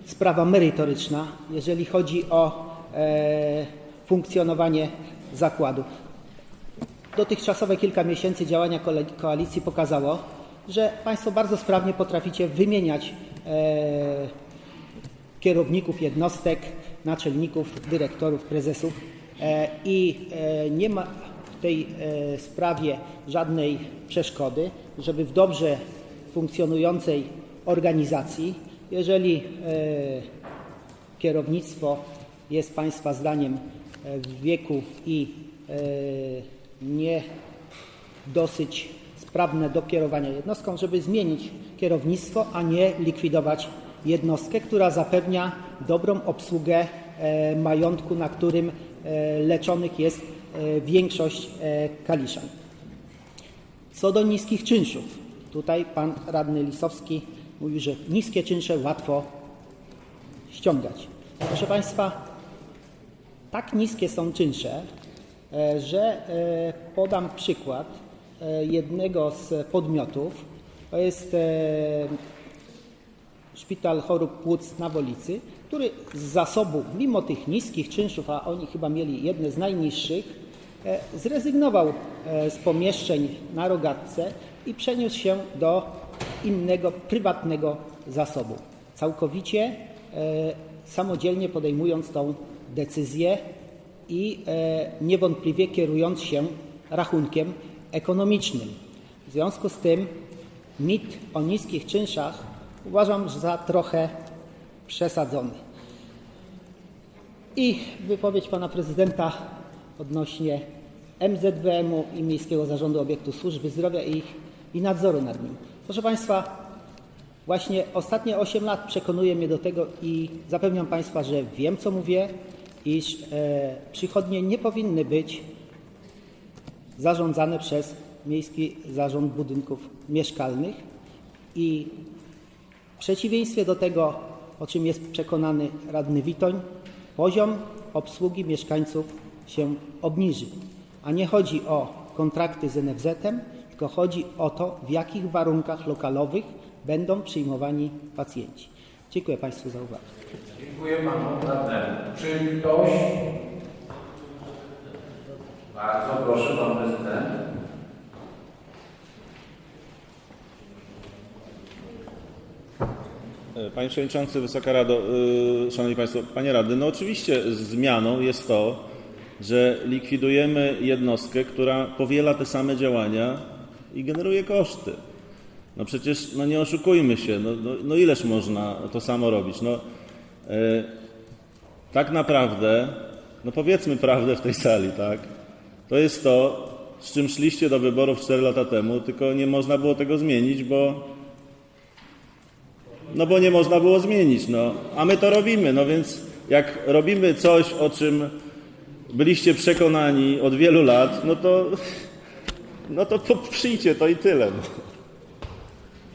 sprawa merytoryczna, jeżeli chodzi o e, funkcjonowanie zakładu. Dotychczasowe kilka miesięcy działania koalicji pokazało, że Państwo bardzo sprawnie potraficie wymieniać e, kierowników jednostek, naczelników, dyrektorów, prezesów e, i e, nie ma w tej e, sprawie żadnej przeszkody, żeby w dobrze funkcjonującej organizacji, jeżeli e, kierownictwo jest Państwa zdaniem e, w wieku i e, nie dosyć sprawne do kierowania jednostką, żeby zmienić kierownictwo, a nie likwidować jednostkę, która zapewnia dobrą obsługę majątku, na którym leczonych jest większość kaliszan. Co do niskich czynszów, tutaj pan radny Lisowski mówi, że niskie czynsze łatwo ściągać. Proszę Państwa, tak niskie są czynsze, e, że e, podam przykład e, jednego z podmiotów. To jest Szpital Chorób Płuc na Wolicy, który z zasobu, mimo tych niskich czynszów, a oni chyba mieli jedne z najniższych, zrezygnował z pomieszczeń na rogatce i przeniósł się do innego, prywatnego zasobu. Całkowicie e, samodzielnie podejmując tą decyzję i e, niewątpliwie kierując się rachunkiem ekonomicznym. W związku z tym mit o niskich czynszach uważam za trochę przesadzony. I wypowiedź pana prezydenta odnośnie MZWM-u i Miejskiego Zarządu Obiektu Służby Zdrowia i, i nadzoru nad nim. Proszę Państwa, właśnie ostatnie 8 lat przekonuje mnie do tego i zapewniam Państwa, że wiem co mówię, iż e, przychodnie nie powinny być zarządzane przez Miejski Zarząd Budynków Mieszkalnych i w przeciwieństwie do tego, o czym jest przekonany radny Witoń, poziom obsługi mieszkańców się obniży. A nie chodzi o kontrakty z NFZ-em, tylko chodzi o to, w jakich warunkach lokalowych będą przyjmowani pacjenci. Dziękuję Państwu za uwagę. Dziękuję Panu radnemu. Czy ktoś... Bardzo proszę, Pan Prezydent. Panie Przewodniczący, Wysoka Rado, yy, Szanowni Państwo, Panie Radny, no oczywiście zmianą jest to, że likwidujemy jednostkę, która powiela te same działania i generuje koszty. No przecież, no nie oszukujmy się, no, no, no ileż można to samo robić? No, yy, tak naprawdę, no powiedzmy prawdę w tej sali, tak? To jest to, z czym szliście do wyborów 4 lata temu, tylko nie można było tego zmienić, bo no bo nie można było zmienić, no. A my to robimy, no więc jak robimy coś, o czym byliście przekonani od wielu lat, no to, no to poprzyjcie to i tyle.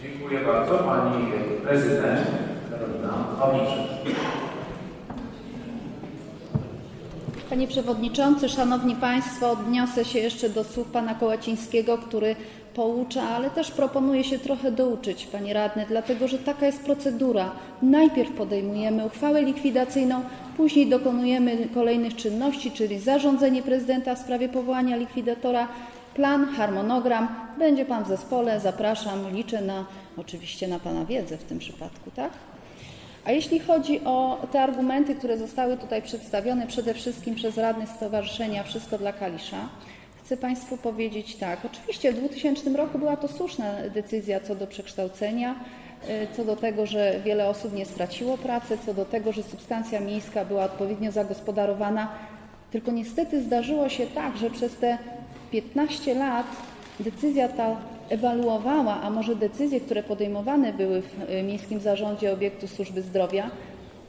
Dziękuję bardzo. Pani Prezydent Karolina Pawliczek. Panie Przewodniczący, Szanowni Państwo, odniosę się jeszcze do słów Pana Kołacińskiego, który poucza, ale też proponuje się trochę douczyć, Panie Radny, dlatego że taka jest procedura. Najpierw podejmujemy uchwałę likwidacyjną, później dokonujemy kolejnych czynności, czyli zarządzenie prezydenta w sprawie powołania likwidatora, plan, harmonogram. Będzie Pan w zespole, zapraszam, liczę na oczywiście na Pana wiedzę w tym przypadku, tak? A jeśli chodzi o te argumenty, które zostały tutaj przedstawione przede wszystkim przez radnych Stowarzyszenia Wszystko dla Kalisza, chcę Państwu powiedzieć tak. Oczywiście w 2000 roku była to słuszna decyzja co do przekształcenia, y, co do tego, że wiele osób nie straciło pracy, co do tego, że substancja miejska była odpowiednio zagospodarowana. Tylko niestety zdarzyło się tak, że przez te 15 lat decyzja ta ewaluowała, a może decyzje, które podejmowane były w y, Miejskim Zarządzie Obiektu Służby Zdrowia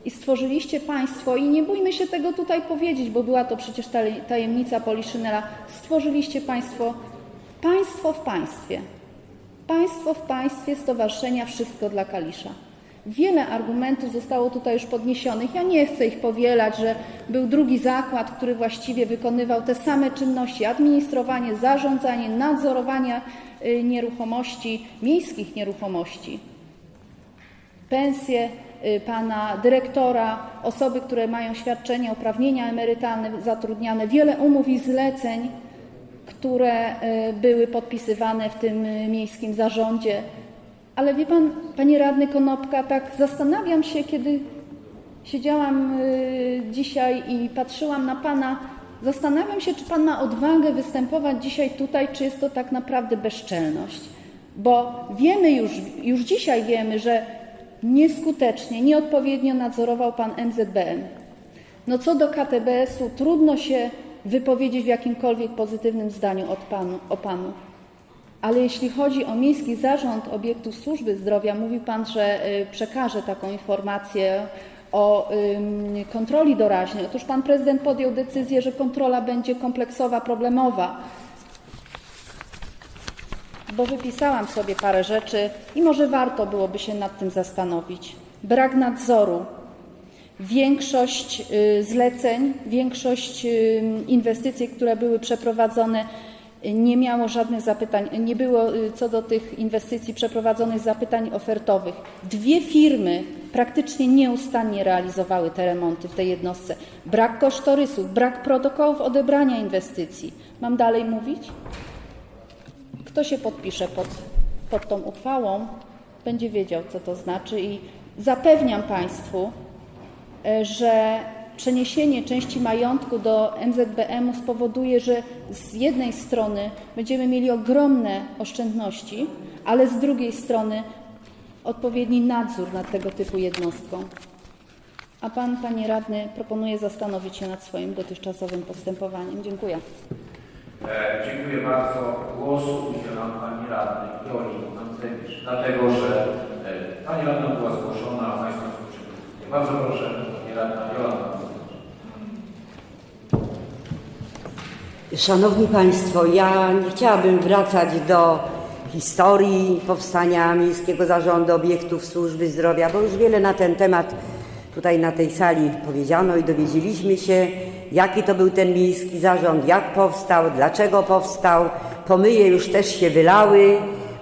i stworzyliście Państwo, i nie bójmy się tego tutaj powiedzieć, bo była to przecież taj- tajemnica Poliszynela, stworzyliście Państwo państwo w państwie. Państwo w państwie Stowarzyszenia Wszystko dla Kalisza. Wiele argumentów zostało tutaj już podniesionych. Ja nie chcę ich powielać, że był drugi zakład, który właściwie wykonywał te same czynności: administrowanie, zarządzanie, nadzorowanie y, nieruchomości, miejskich nieruchomości. Pensje y, pana dyrektora, osoby, które mają świadczenia, uprawnienia emerytalne zatrudniane, wiele umów i zleceń, które y, były podpisywane w tym miejskim zarządzie. Ale wie pan, panie radny Konopka, tak zastanawiam się, kiedy siedziałam y, dzisiaj i patrzyłam na pana, zastanawiam się, czy pan ma odwagę występować dzisiaj tutaj, czy jest to tak naprawdę bezczelność. Bo wiemy już, już dzisiaj wiemy, że nieskutecznie, nieodpowiednio nadzorował pan MZBM. No co do KTBS-u, trudno się wypowiedzieć w jakimkolwiek pozytywnym zdaniu od panu, o panu. Ale jeśli chodzi o Miejski Zarząd Obiektów Służby Zdrowia, mówił Pan, że y, przekaże taką informację o kontroli doraźnej. Otóż Pan Prezydent podjął decyzję, że kontrola będzie kompleksowa, problemowa. Bo wypisałam sobie parę rzeczy i może warto byłoby się nad tym zastanowić. Brak nadzoru, większość y, zleceń, większość inwestycji, które były przeprowadzone, nie miało żadnych zapytań, nie było y, co do tych inwestycji przeprowadzonych zapytań ofertowych. Dwie firmy praktycznie nieustannie realizowały te remonty w tej jednostce. Brak kosztorysów, brak protokołów odebrania inwestycji. Mam dalej mówić? Kto się podpisze pod, pod tą uchwałą, będzie wiedział, co to znaczy i zapewniam Państwu, e, że przeniesienie części majątku do MZBM-u spowoduje, że z jednej strony będziemy mieli ogromne oszczędności, ale z drugiej strony odpowiedni nadzór nad tego typu jednostką. A Pan, Panie Radny, proponuje zastanowić się nad swoim dotychczasowym postępowaniem. Dziękuję. E, dziękuję bardzo. Głosu udzielam Pani Radnej Joli Mancewicz, dlatego że e, Pani Radna była zgłoszona, a Państwo. Bardzo proszę, Pani Radna Jola Szanowni Państwo, ja nie chciałabym wracać do historii powstania Miejskiego Zarządu Obiektów Służby Zdrowia, bo już wiele na ten temat tutaj na tej sali powiedziano i dowiedzieliśmy się, jaki to był ten Miejski Zarząd, jak powstał, dlaczego powstał. Pomyje już też się wylały,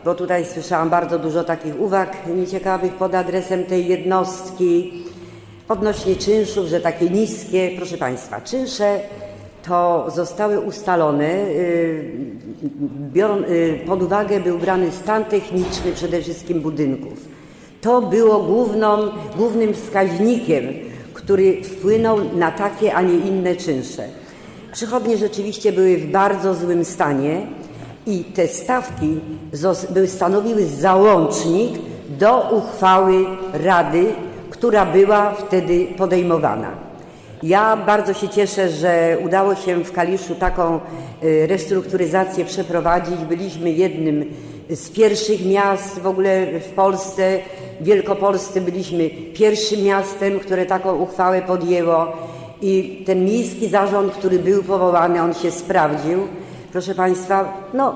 bo tutaj słyszałam bardzo dużo takich uwag nieciekawych pod adresem tej jednostki odnośnie czynszów, że takie niskie. Proszę Państwa, czynsze to zostały ustalone, y, biorą, y, pod uwagę był brany stan techniczny przede wszystkim budynków. To było główną, głównym wskaźnikiem, który wpłynął na takie, a nie inne czynsze. Przychodnie rzeczywiście były w bardzo złym stanie i te stawki stanowiły załącznik do uchwały Rady, która była wtedy podejmowana. Ja bardzo się cieszę, że udało się w Kaliszu taką y, restrukturyzację przeprowadzić. Byliśmy jednym z pierwszych miast w ogóle w Polsce. W Wielkopolsce byliśmy pierwszym miastem, które taką uchwałę podjęło. I ten miejski zarząd, który był powołany, on się sprawdził. Proszę Państwa, no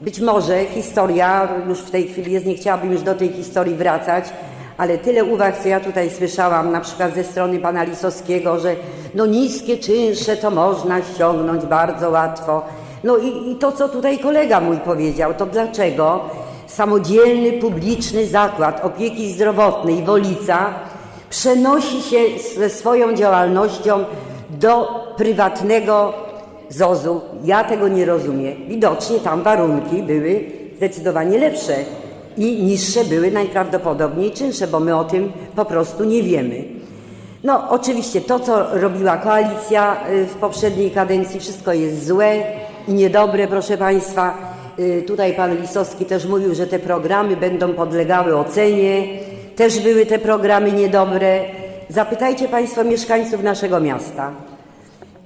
być może historia już w tej chwili jest, nie chciałabym już do tej historii wracać, ale tyle uwag, co ja tutaj słyszałam, na przykład ze strony pana Lisowskiego, że no niskie czynsze to można ściągnąć bardzo łatwo. No i, i to, co tutaj kolega mój powiedział, to dlaczego samodzielny, publiczny zakład opieki zdrowotnej Wolica przenosi się ze swoją działalnością do prywatnego ZOZ-u. Ja tego nie rozumiem. Widocznie tam warunki były zdecydowanie lepsze i niższe były najprawdopodobniej czynsze, bo my o tym po prostu nie wiemy. No, oczywiście to, co robiła koalicja y, w poprzedniej kadencji, wszystko jest złe i niedobre, proszę Państwa. Y, Tutaj pan Lisowski też mówił, że te programy będą podlegały ocenie. Też były te programy niedobre. Zapytajcie Państwo mieszkańców naszego miasta.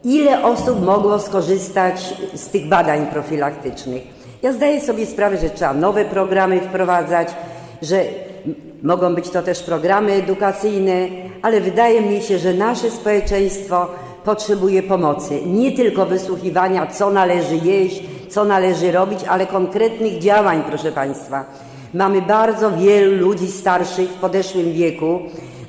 Ile osób mogło skorzystać z tych badań profilaktycznych? Ja zdaję sobie sprawę, że trzeba nowe programy wprowadzać, że mogą być to też programy edukacyjne, ale wydaje mi się, że nasze społeczeństwo potrzebuje pomocy. Nie tylko wysłuchiwania, co należy jeść, co należy robić, ale konkretnych działań, proszę Państwa. Mamy bardzo wielu ludzi starszych w podeszłym wieku.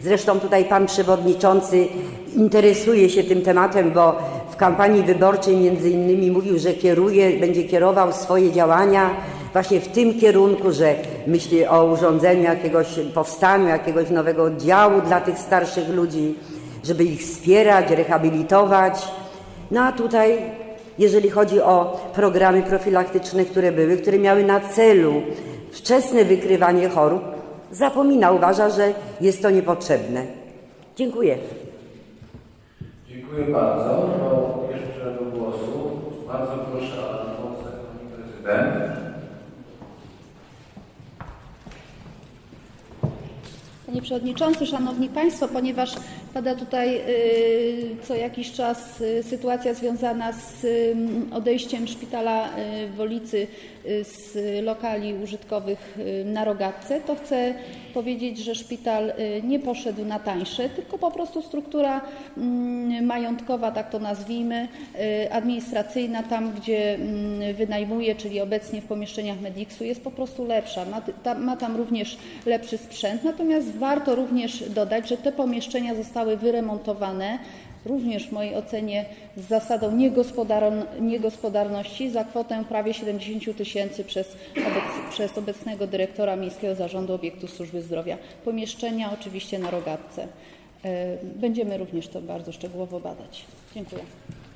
Zresztą tutaj Pan Przewodniczący interesuje się tym tematem, bo w kampanii wyborczej między innymi mówił, że kieruje, będzie kierował swoje działania właśnie w tym kierunku, że myśli o urządzeniu jakiegoś, powstaniu jakiegoś nowego oddziału dla tych starszych ludzi, żeby ich wspierać, rehabilitować. No a tutaj, jeżeli chodzi o programy profilaktyczne, które były, które miały na celu wczesne wykrywanie chorób, zapomina, uważa, że jest to niepotrzebne. Dziękuję. Dziękuję bardzo. No, jeszcze do głosu. Bardzo proszę pani prezydent. Panie Przewodniczący, Szanowni Państwo, ponieważ pada tutaj y, co jakiś czas y, sytuacja związana z y, odejściem szpitala w Wolicy z lokali użytkowych y, na Rogatce, to chcę powiedzieć, że szpital y, nie poszedł na tańsze, tylko po prostu struktura mm, majątkowa, tak to nazwijmy, y, administracyjna, tam gdzie mm, wynajmuje, czyli obecnie w pomieszczeniach Mediksu, jest po prostu lepsza. Ma tam również lepszy sprzęt, natomiast warto również dodać, że te pomieszczenia zostały wyremontowane również w mojej ocenie z zasadą niegospodarności za kwotę prawie 70 tysięcy przez, obec- przez obecnego dyrektora Miejskiego Zarządu Obiektów Służby Zdrowia. Pomieszczenia oczywiście na Rogatce. E, Będziemy również to bardzo szczegółowo badać. Dziękuję.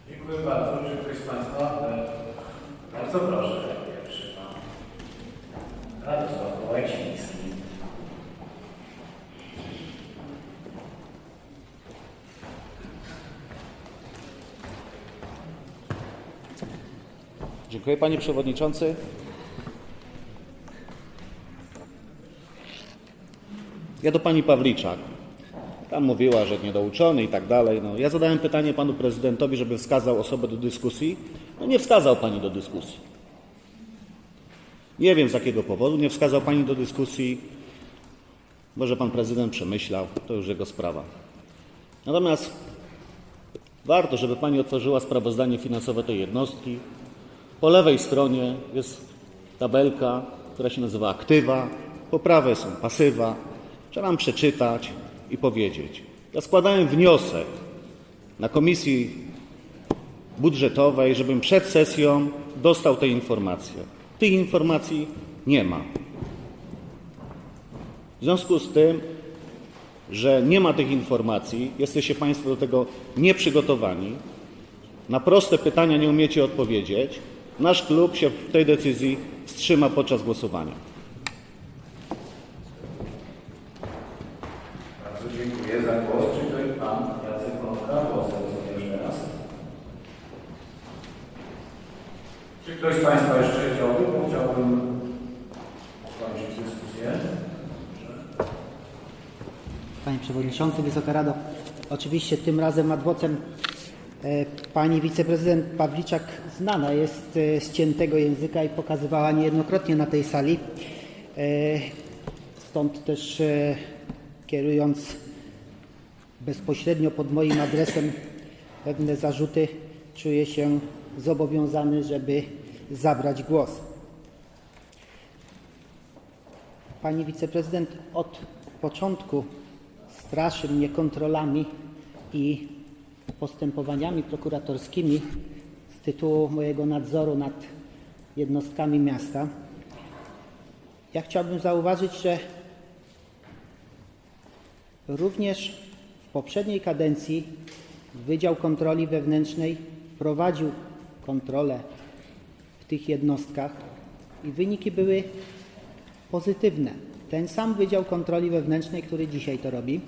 Dziękuję bardzo. Czy ktoś z Państwa? e, Bardzo proszę. Pierwszy pan Radosław Kołaciński. Dziękuję Panie Przewodniczący. Ja do Pani Pawliczak. Tam mówiła, że niedouczony i tak dalej. No, ja zadałem pytanie Panu Prezydentowi, żeby wskazał osobę do dyskusji. No nie wskazał Pani do dyskusji. Nie wiem z jakiego powodu nie wskazał Pani do dyskusji. Może Pan Prezydent przemyślał, to już jego sprawa. Natomiast warto, żeby Pani otworzyła sprawozdanie finansowe tej jednostki. Po lewej stronie jest tabelka, która się nazywa aktywa, po prawej są pasywa. Trzeba nam przeczytać i powiedzieć. Ja składałem wniosek na komisji budżetowej, żebym przed sesją dostał te informacje. Tych informacji nie ma. W związku z tym, że nie ma tych informacji, jesteście Państwo do tego nieprzygotowani, na proste pytania nie umiecie odpowiedzieć, nasz klub się w tej decyzji wstrzyma podczas głosowania. Bardzo dziękuję za głos. Czy ktoś pan Jacek jeszcze raz? Czy ktoś z Państwa jeszcze chciałby? Bo chciałbym skończyć dyskusję. Panie Przewodniczący, Wysoka Rado. Oczywiście tym razem ad vocem e, Pani wiceprezydent Pawliczak znana jest e, z ciętego języka i pokazywała niejednokrotnie na tej sali. E, Stąd też e, kierując bezpośrednio pod moim adresem pewne zarzuty, czuję się zobowiązany, żeby zabrać głos. Pani wiceprezydent od początku straszy mnie kontrolami i postępowaniami prokuratorskimi tytułu mojego nadzoru nad jednostkami miasta. Ja chciałbym zauważyć, że również w poprzedniej kadencji Wydział Kontroli Wewnętrznej prowadził kontrolę w tych jednostkach i wyniki były pozytywne. Ten sam Wydział Kontroli Wewnętrznej, który dzisiaj to robi,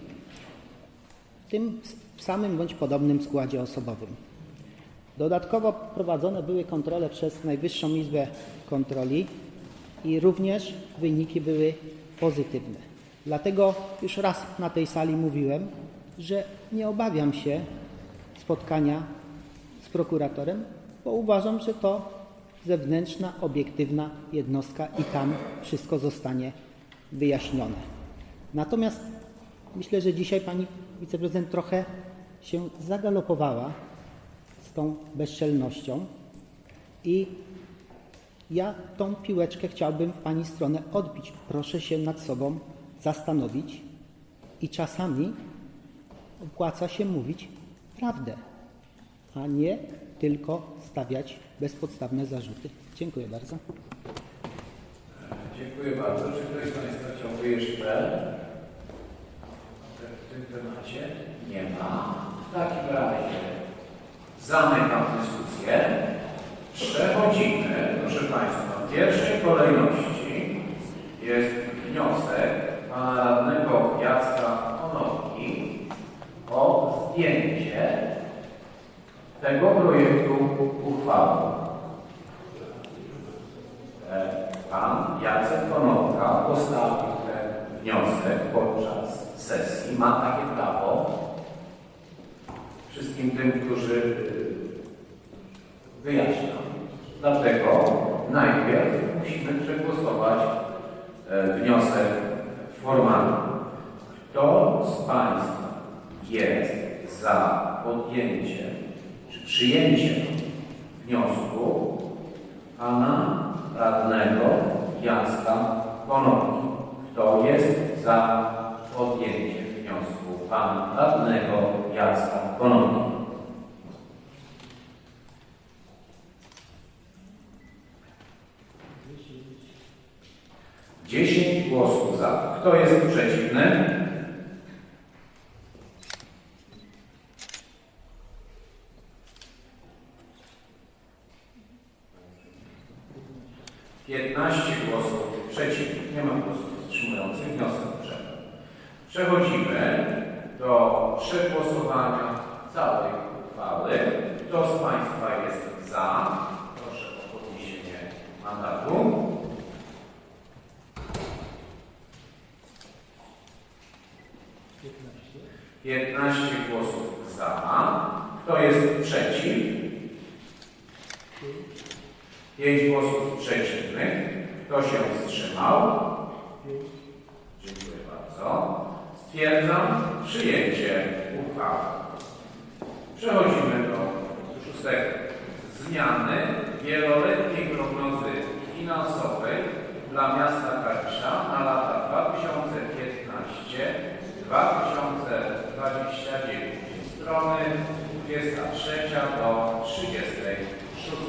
w tym samym bądź podobnym składzie osobowym. Dodatkowo prowadzone były kontrole przez Najwyższą Izbę Kontroli i również wyniki były pozytywne. Dlatego już raz na tej sali mówiłem, że nie obawiam się spotkania z prokuratorem, bo uważam, że to zewnętrzna, obiektywna jednostka i tam wszystko zostanie wyjaśnione. Natomiast myślę, że dzisiaj pani wiceprezydent trochę się zagalopowała z tą bezczelnością i ja tą piłeczkę chciałbym w pani stronę odbić. Proszę się nad sobą zastanowić i czasami opłaca się mówić prawdę, a nie tylko stawiać bezpodstawne zarzuty. Dziękuję bardzo. Dziękuję bardzo. Czy ktoś z Państwa chciałby jeszcze tym temacie? Nie ma. W takim razie zamykam dyskusję. Przechodzimy, proszę Państwa, w pierwszej kolejności jest wniosek Pana Radnego Jacka Konopki o zdjęcie tego projektu uchwały. E, Pan Jacek Konopka postawił ten wniosek podczas sesji. Ma takie prawo. Wszystkim tym, którzy y, wyjaśniam. Dlatego najpierw musimy przegłosować e, wniosek formalny. Kto z Państwa jest za podjęciem czy przyjęciem wniosku Pana radnego Jacka Konopki? Kto jest za podjęciem wniosku Pana radnego Jacka Konopki? Dziesięć głosów za. Kto jest przeciwny? Piętnaście głosów przeciwnych. Nie ma głosów wstrzymujących. Wniosek przyjęty. Przechodzimy do przegłosowania całej uchwały. Kto z Państwa jest za? Proszę o podniesienie mandatu. 15 głosów za. Kto jest przeciw? 5 głosów przeciwnych. Kto się wstrzymał? Dziękuję bardzo. Stwierdzam przyjęcie uchwały. Przechodzimy do szóstego. Zmiany wieloletniej prognozy finansowej dla miasta Kalisza na lata 2015 2029. Strony 23 do 36.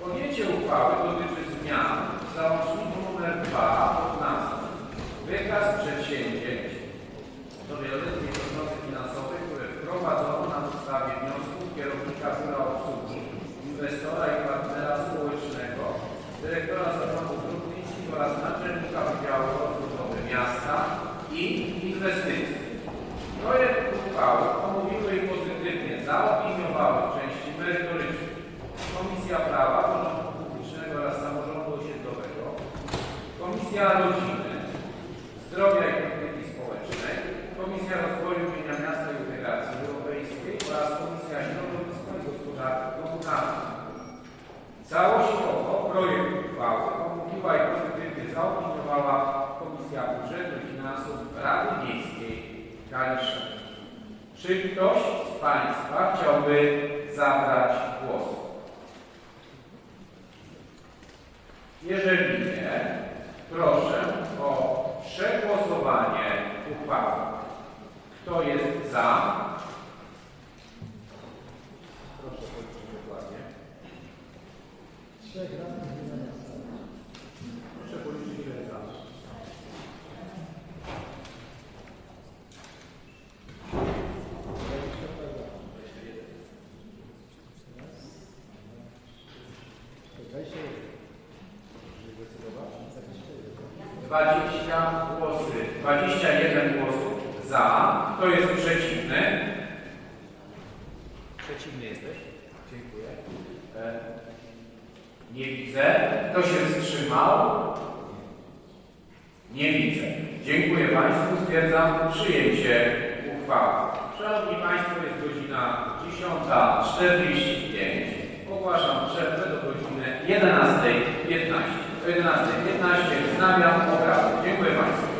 Podjęcie uchwały dotyczy zmian w załączniku nr 2 pod nazwą Wykaz przedsięwzięć do wieloletniej prognozy finansowej, które wprowadzono na podstawie wniosków kierownika biura obsługi, inwestora i partnera społecznego, dyrektora zarządu dróg oraz naczelnika Wydziału Rozbudowy Miasta i inwestycji. Projekt uchwały omówiły i pozytywnie zaopiniowały w części merytorycznej Komisja Prawa, Porządku Publicznego oraz Samorządu Osiedlowego, Komisja Rodziny, Zdrowia i Komisja Rozwoju Miasta i Integracji Europejskiej oraz Komisja Środowiska i Gospodarki Komunalnej. Całościowo projekt uchwały omówiła i pozytywnie zaopiniowała Komisja Budżetu i Finansów Rady Miejskiej Kalisza. Czy ktoś z Państwa chciałby zabrać głos? Jeżeli nie, proszę o przegłosowanie uchwały. Kto jest za? Proszę powiedzieć dokładnie. Proszę policzyć ile jest za. Dwadzieścia głosy, dwadzieścia za. Kto jest przeciwny? Przeciwny jesteś? Dziękuję. E, nie widzę. Kto się wstrzymał? Nie widzę. Dziękuję Państwu. Stwierdzam przyjęcie uchwały. Szanowni Państwo, jest godzina 10.45. Ogłaszam przerwę do godziny 11.15. O 11.15 wznawiam obrady. Dziękuję Państwu.